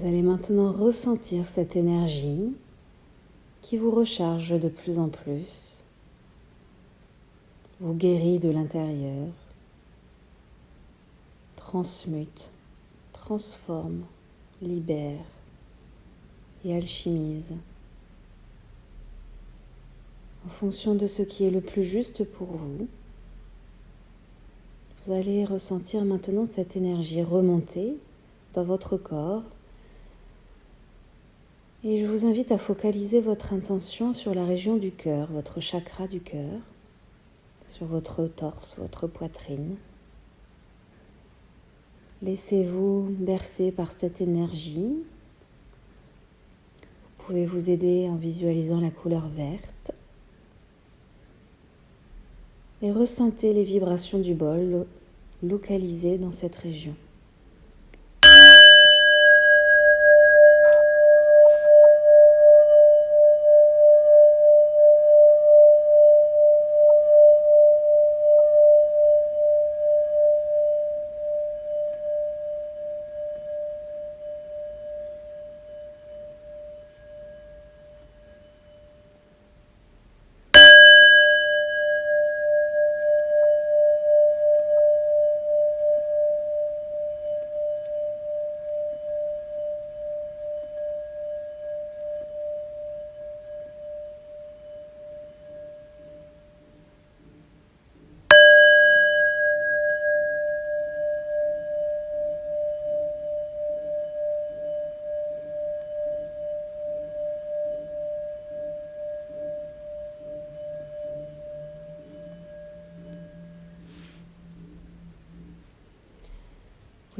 Vous allez maintenant ressentir cette énergie qui vous recharge de plus en plus, vous guérit de l'intérieur, transmute, transforme, libère et alchimise en fonction de ce qui est le plus juste pour vous. Vous allez ressentir maintenant cette énergie remonter dans votre corps. Et je vous invite à focaliser votre intention sur la région du cœur, votre chakra du cœur, sur votre torse, votre poitrine. Laissez-vous bercer par cette énergie. Vous pouvez vous aider en visualisant la couleur verte et ressentez les vibrations du bol localisées dans cette région.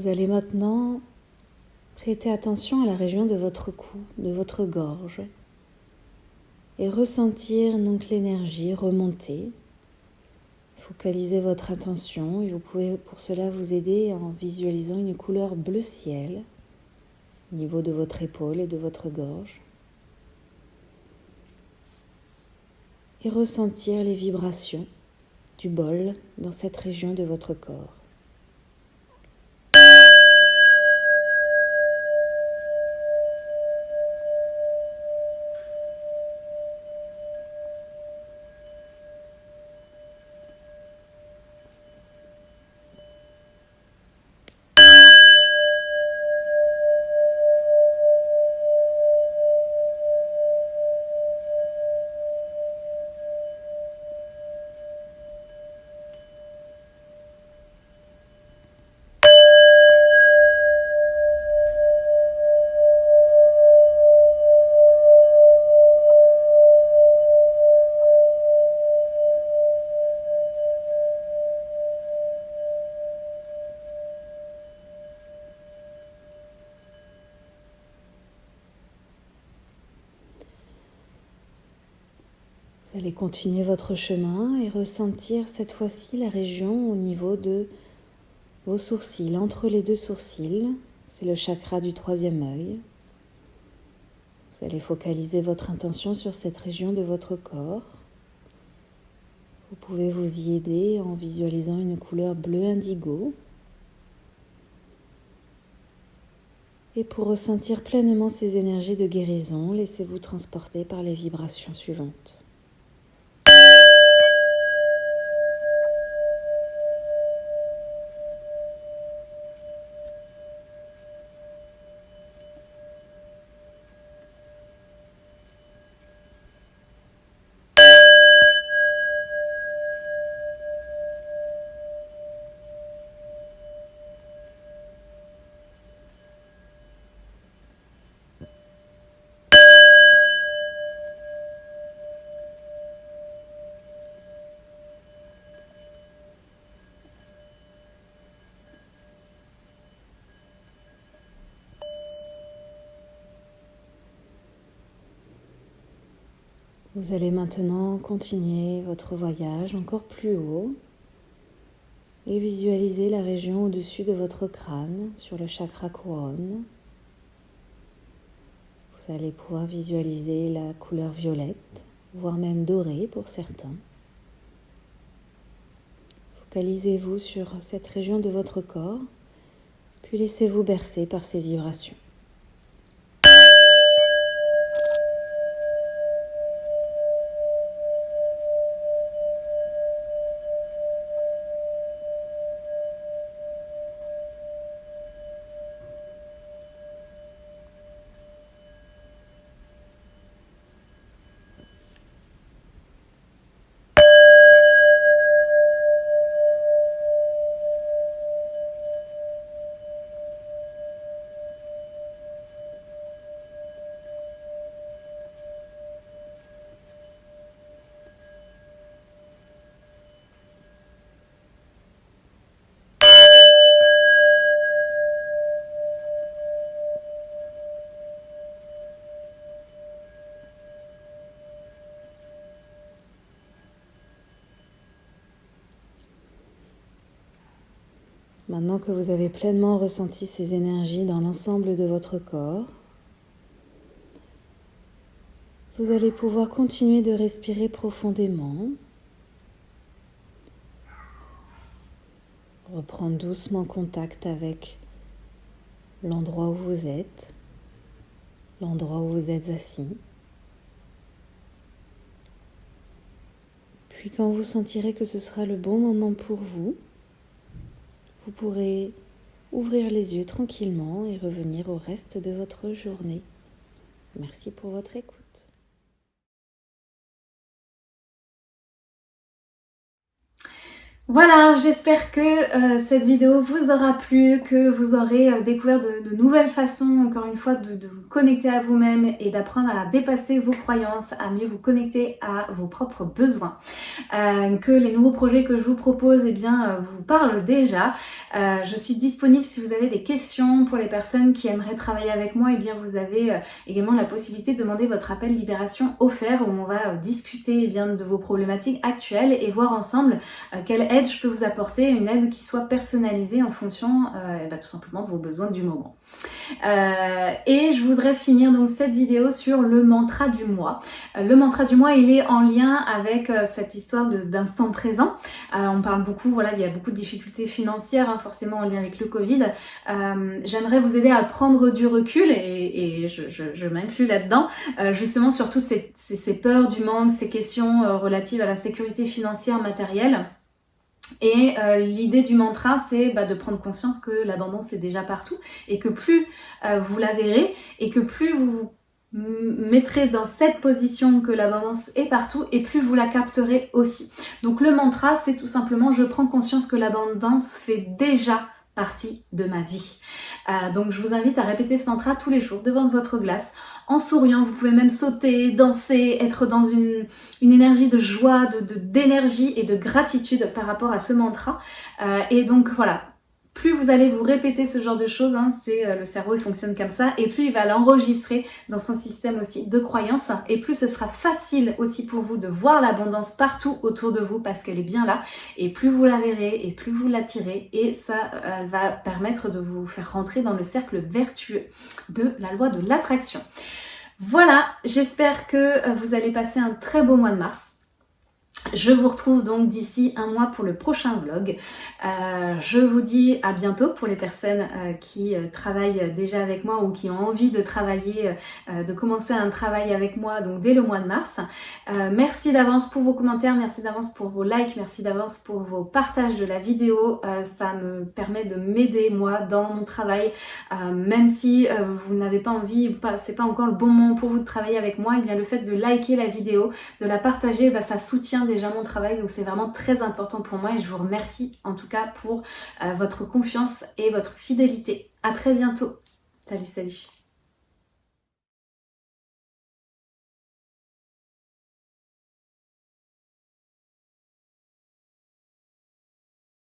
Vous allez maintenant prêter attention à la région de votre cou, de votre gorge, et ressentir donc l'énergie remonter. Focalisez votre attention et vous pouvez pour cela vous aider en visualisant une couleur bleu ciel au niveau de votre épaule et de votre gorge. Et ressentir les vibrations du bol dans cette région de votre corps. Continuer votre chemin et ressentir cette fois-ci la région au niveau de vos sourcils, entre les deux sourcils. C'est le chakra du troisième œil. Vous allez focaliser votre intention sur cette région de votre corps. Vous pouvez vous y aider en visualisant une couleur bleu indigo. Et pour ressentir pleinement ces énergies de guérison, laissez-vous transporter par les vibrations suivantes. Vous allez maintenant continuer votre voyage encore plus haut et visualiser la région au-dessus de votre crâne sur le chakra couronne. Vous allez pouvoir visualiser la couleur violette, voire même dorée pour certains. Focalisez-vous sur cette région de votre corps, puis laissez-vous bercer par ces vibrations. Maintenant que vous avez pleinement ressenti ces énergies dans l'ensemble de votre corps, vous allez pouvoir continuer de respirer profondément. Reprendre doucement contact avec l'endroit où vous êtes, l'endroit où vous êtes assis. Puis quand vous sentirez que ce sera le bon moment pour vous, vous pourrez ouvrir les yeux tranquillement et revenir au reste de votre journée. Merci pour votre écoute. Voilà, j'espère que euh, cette vidéo vous aura plu, que vous aurez euh, découvert de, nouvelles façons, encore une fois, de, vous connecter à vous-même et d'apprendre à dépasser vos croyances, à mieux vous connecter à vos propres besoins. Euh, que les nouveaux projets que je vous propose, eh bien, vous parlent déjà. je suis disponible si vous avez des questions pour les personnes qui aimeraient travailler avec moi, eh bien, vous avez également la possibilité de demander votre appel libération offert où on va discuter eh bien, de vos problématiques actuelles et voir ensemble quelle je peux vous apporter, une aide qui soit personnalisée en fonction euh, bah, tout simplement de vos besoins du moment. Euh, et je voudrais finir donc cette vidéo sur le mantra du mois. Euh, le mantra du mois, il est en lien avec cette histoire d'instant présent. on parle beaucoup, voilà, il y a beaucoup de difficultés financières, hein, forcément en lien avec le Covid. J'aimerais vous aider à prendre du recul, et, je, m'inclus là-dedans, justement sur toutes ces, ces, peurs du manque, ces questions relatives à la sécurité financière matérielle. Et euh, l'idée du mantra, c'est bah, de prendre conscience que l'abondance est déjà partout et que plus euh, vous la verrez et que plus vous vous mettrez dans cette position que l'abondance est partout et plus vous la capterez aussi. Donc le mantra, c'est tout simplement je prends conscience que l'abondance fait déjà partie de ma vie. Euh, donc je vous invite à répéter ce mantra tous les jours devant votre glace en souriant. Vous pouvez même sauter, danser, être dans une, énergie de joie, d'énergie et de gratitude par rapport à ce mantra. Euh, et donc voilà, plus vous allez vous répéter ce genre de choses, hein, c'est euh, le cerveau il fonctionne comme ça, et plus il va l'enregistrer dans son système aussi de croyances, et plus ce sera facile aussi pour vous de voir l'abondance partout autour de vous parce qu'elle est bien là, et plus vous la verrez, et plus vous l'attirez, et ça euh, va permettre de vous faire rentrer dans le cercle vertueux de la loi de l'attraction. Voilà, j'espère que euh, vous allez passer un très beau mois de mars. Je vous retrouve donc d'ici un mois pour le prochain vlog. Euh, je vous dis à bientôt pour les personnes euh, qui euh, travaillent déjà avec moi ou qui ont envie de travailler, de commencer un travail avec moi donc dès le mois de mars. merci d'avance pour vos commentaires, merci d'avance pour vos likes, merci d'avance pour vos partages de la vidéo. ça me permet de m'aider moi dans mon travail. même si vous n'avez pas envie, c'est pas encore le bon moment pour vous de travailler avec moi, eh bien le fait de liker la vidéo, de la partager, bah, ça soutient déjà mon travail, donc c'est vraiment très important pour moi et je vous remercie en tout cas pour euh, votre confiance et votre fidélité. À très bientôt. Salut, salut.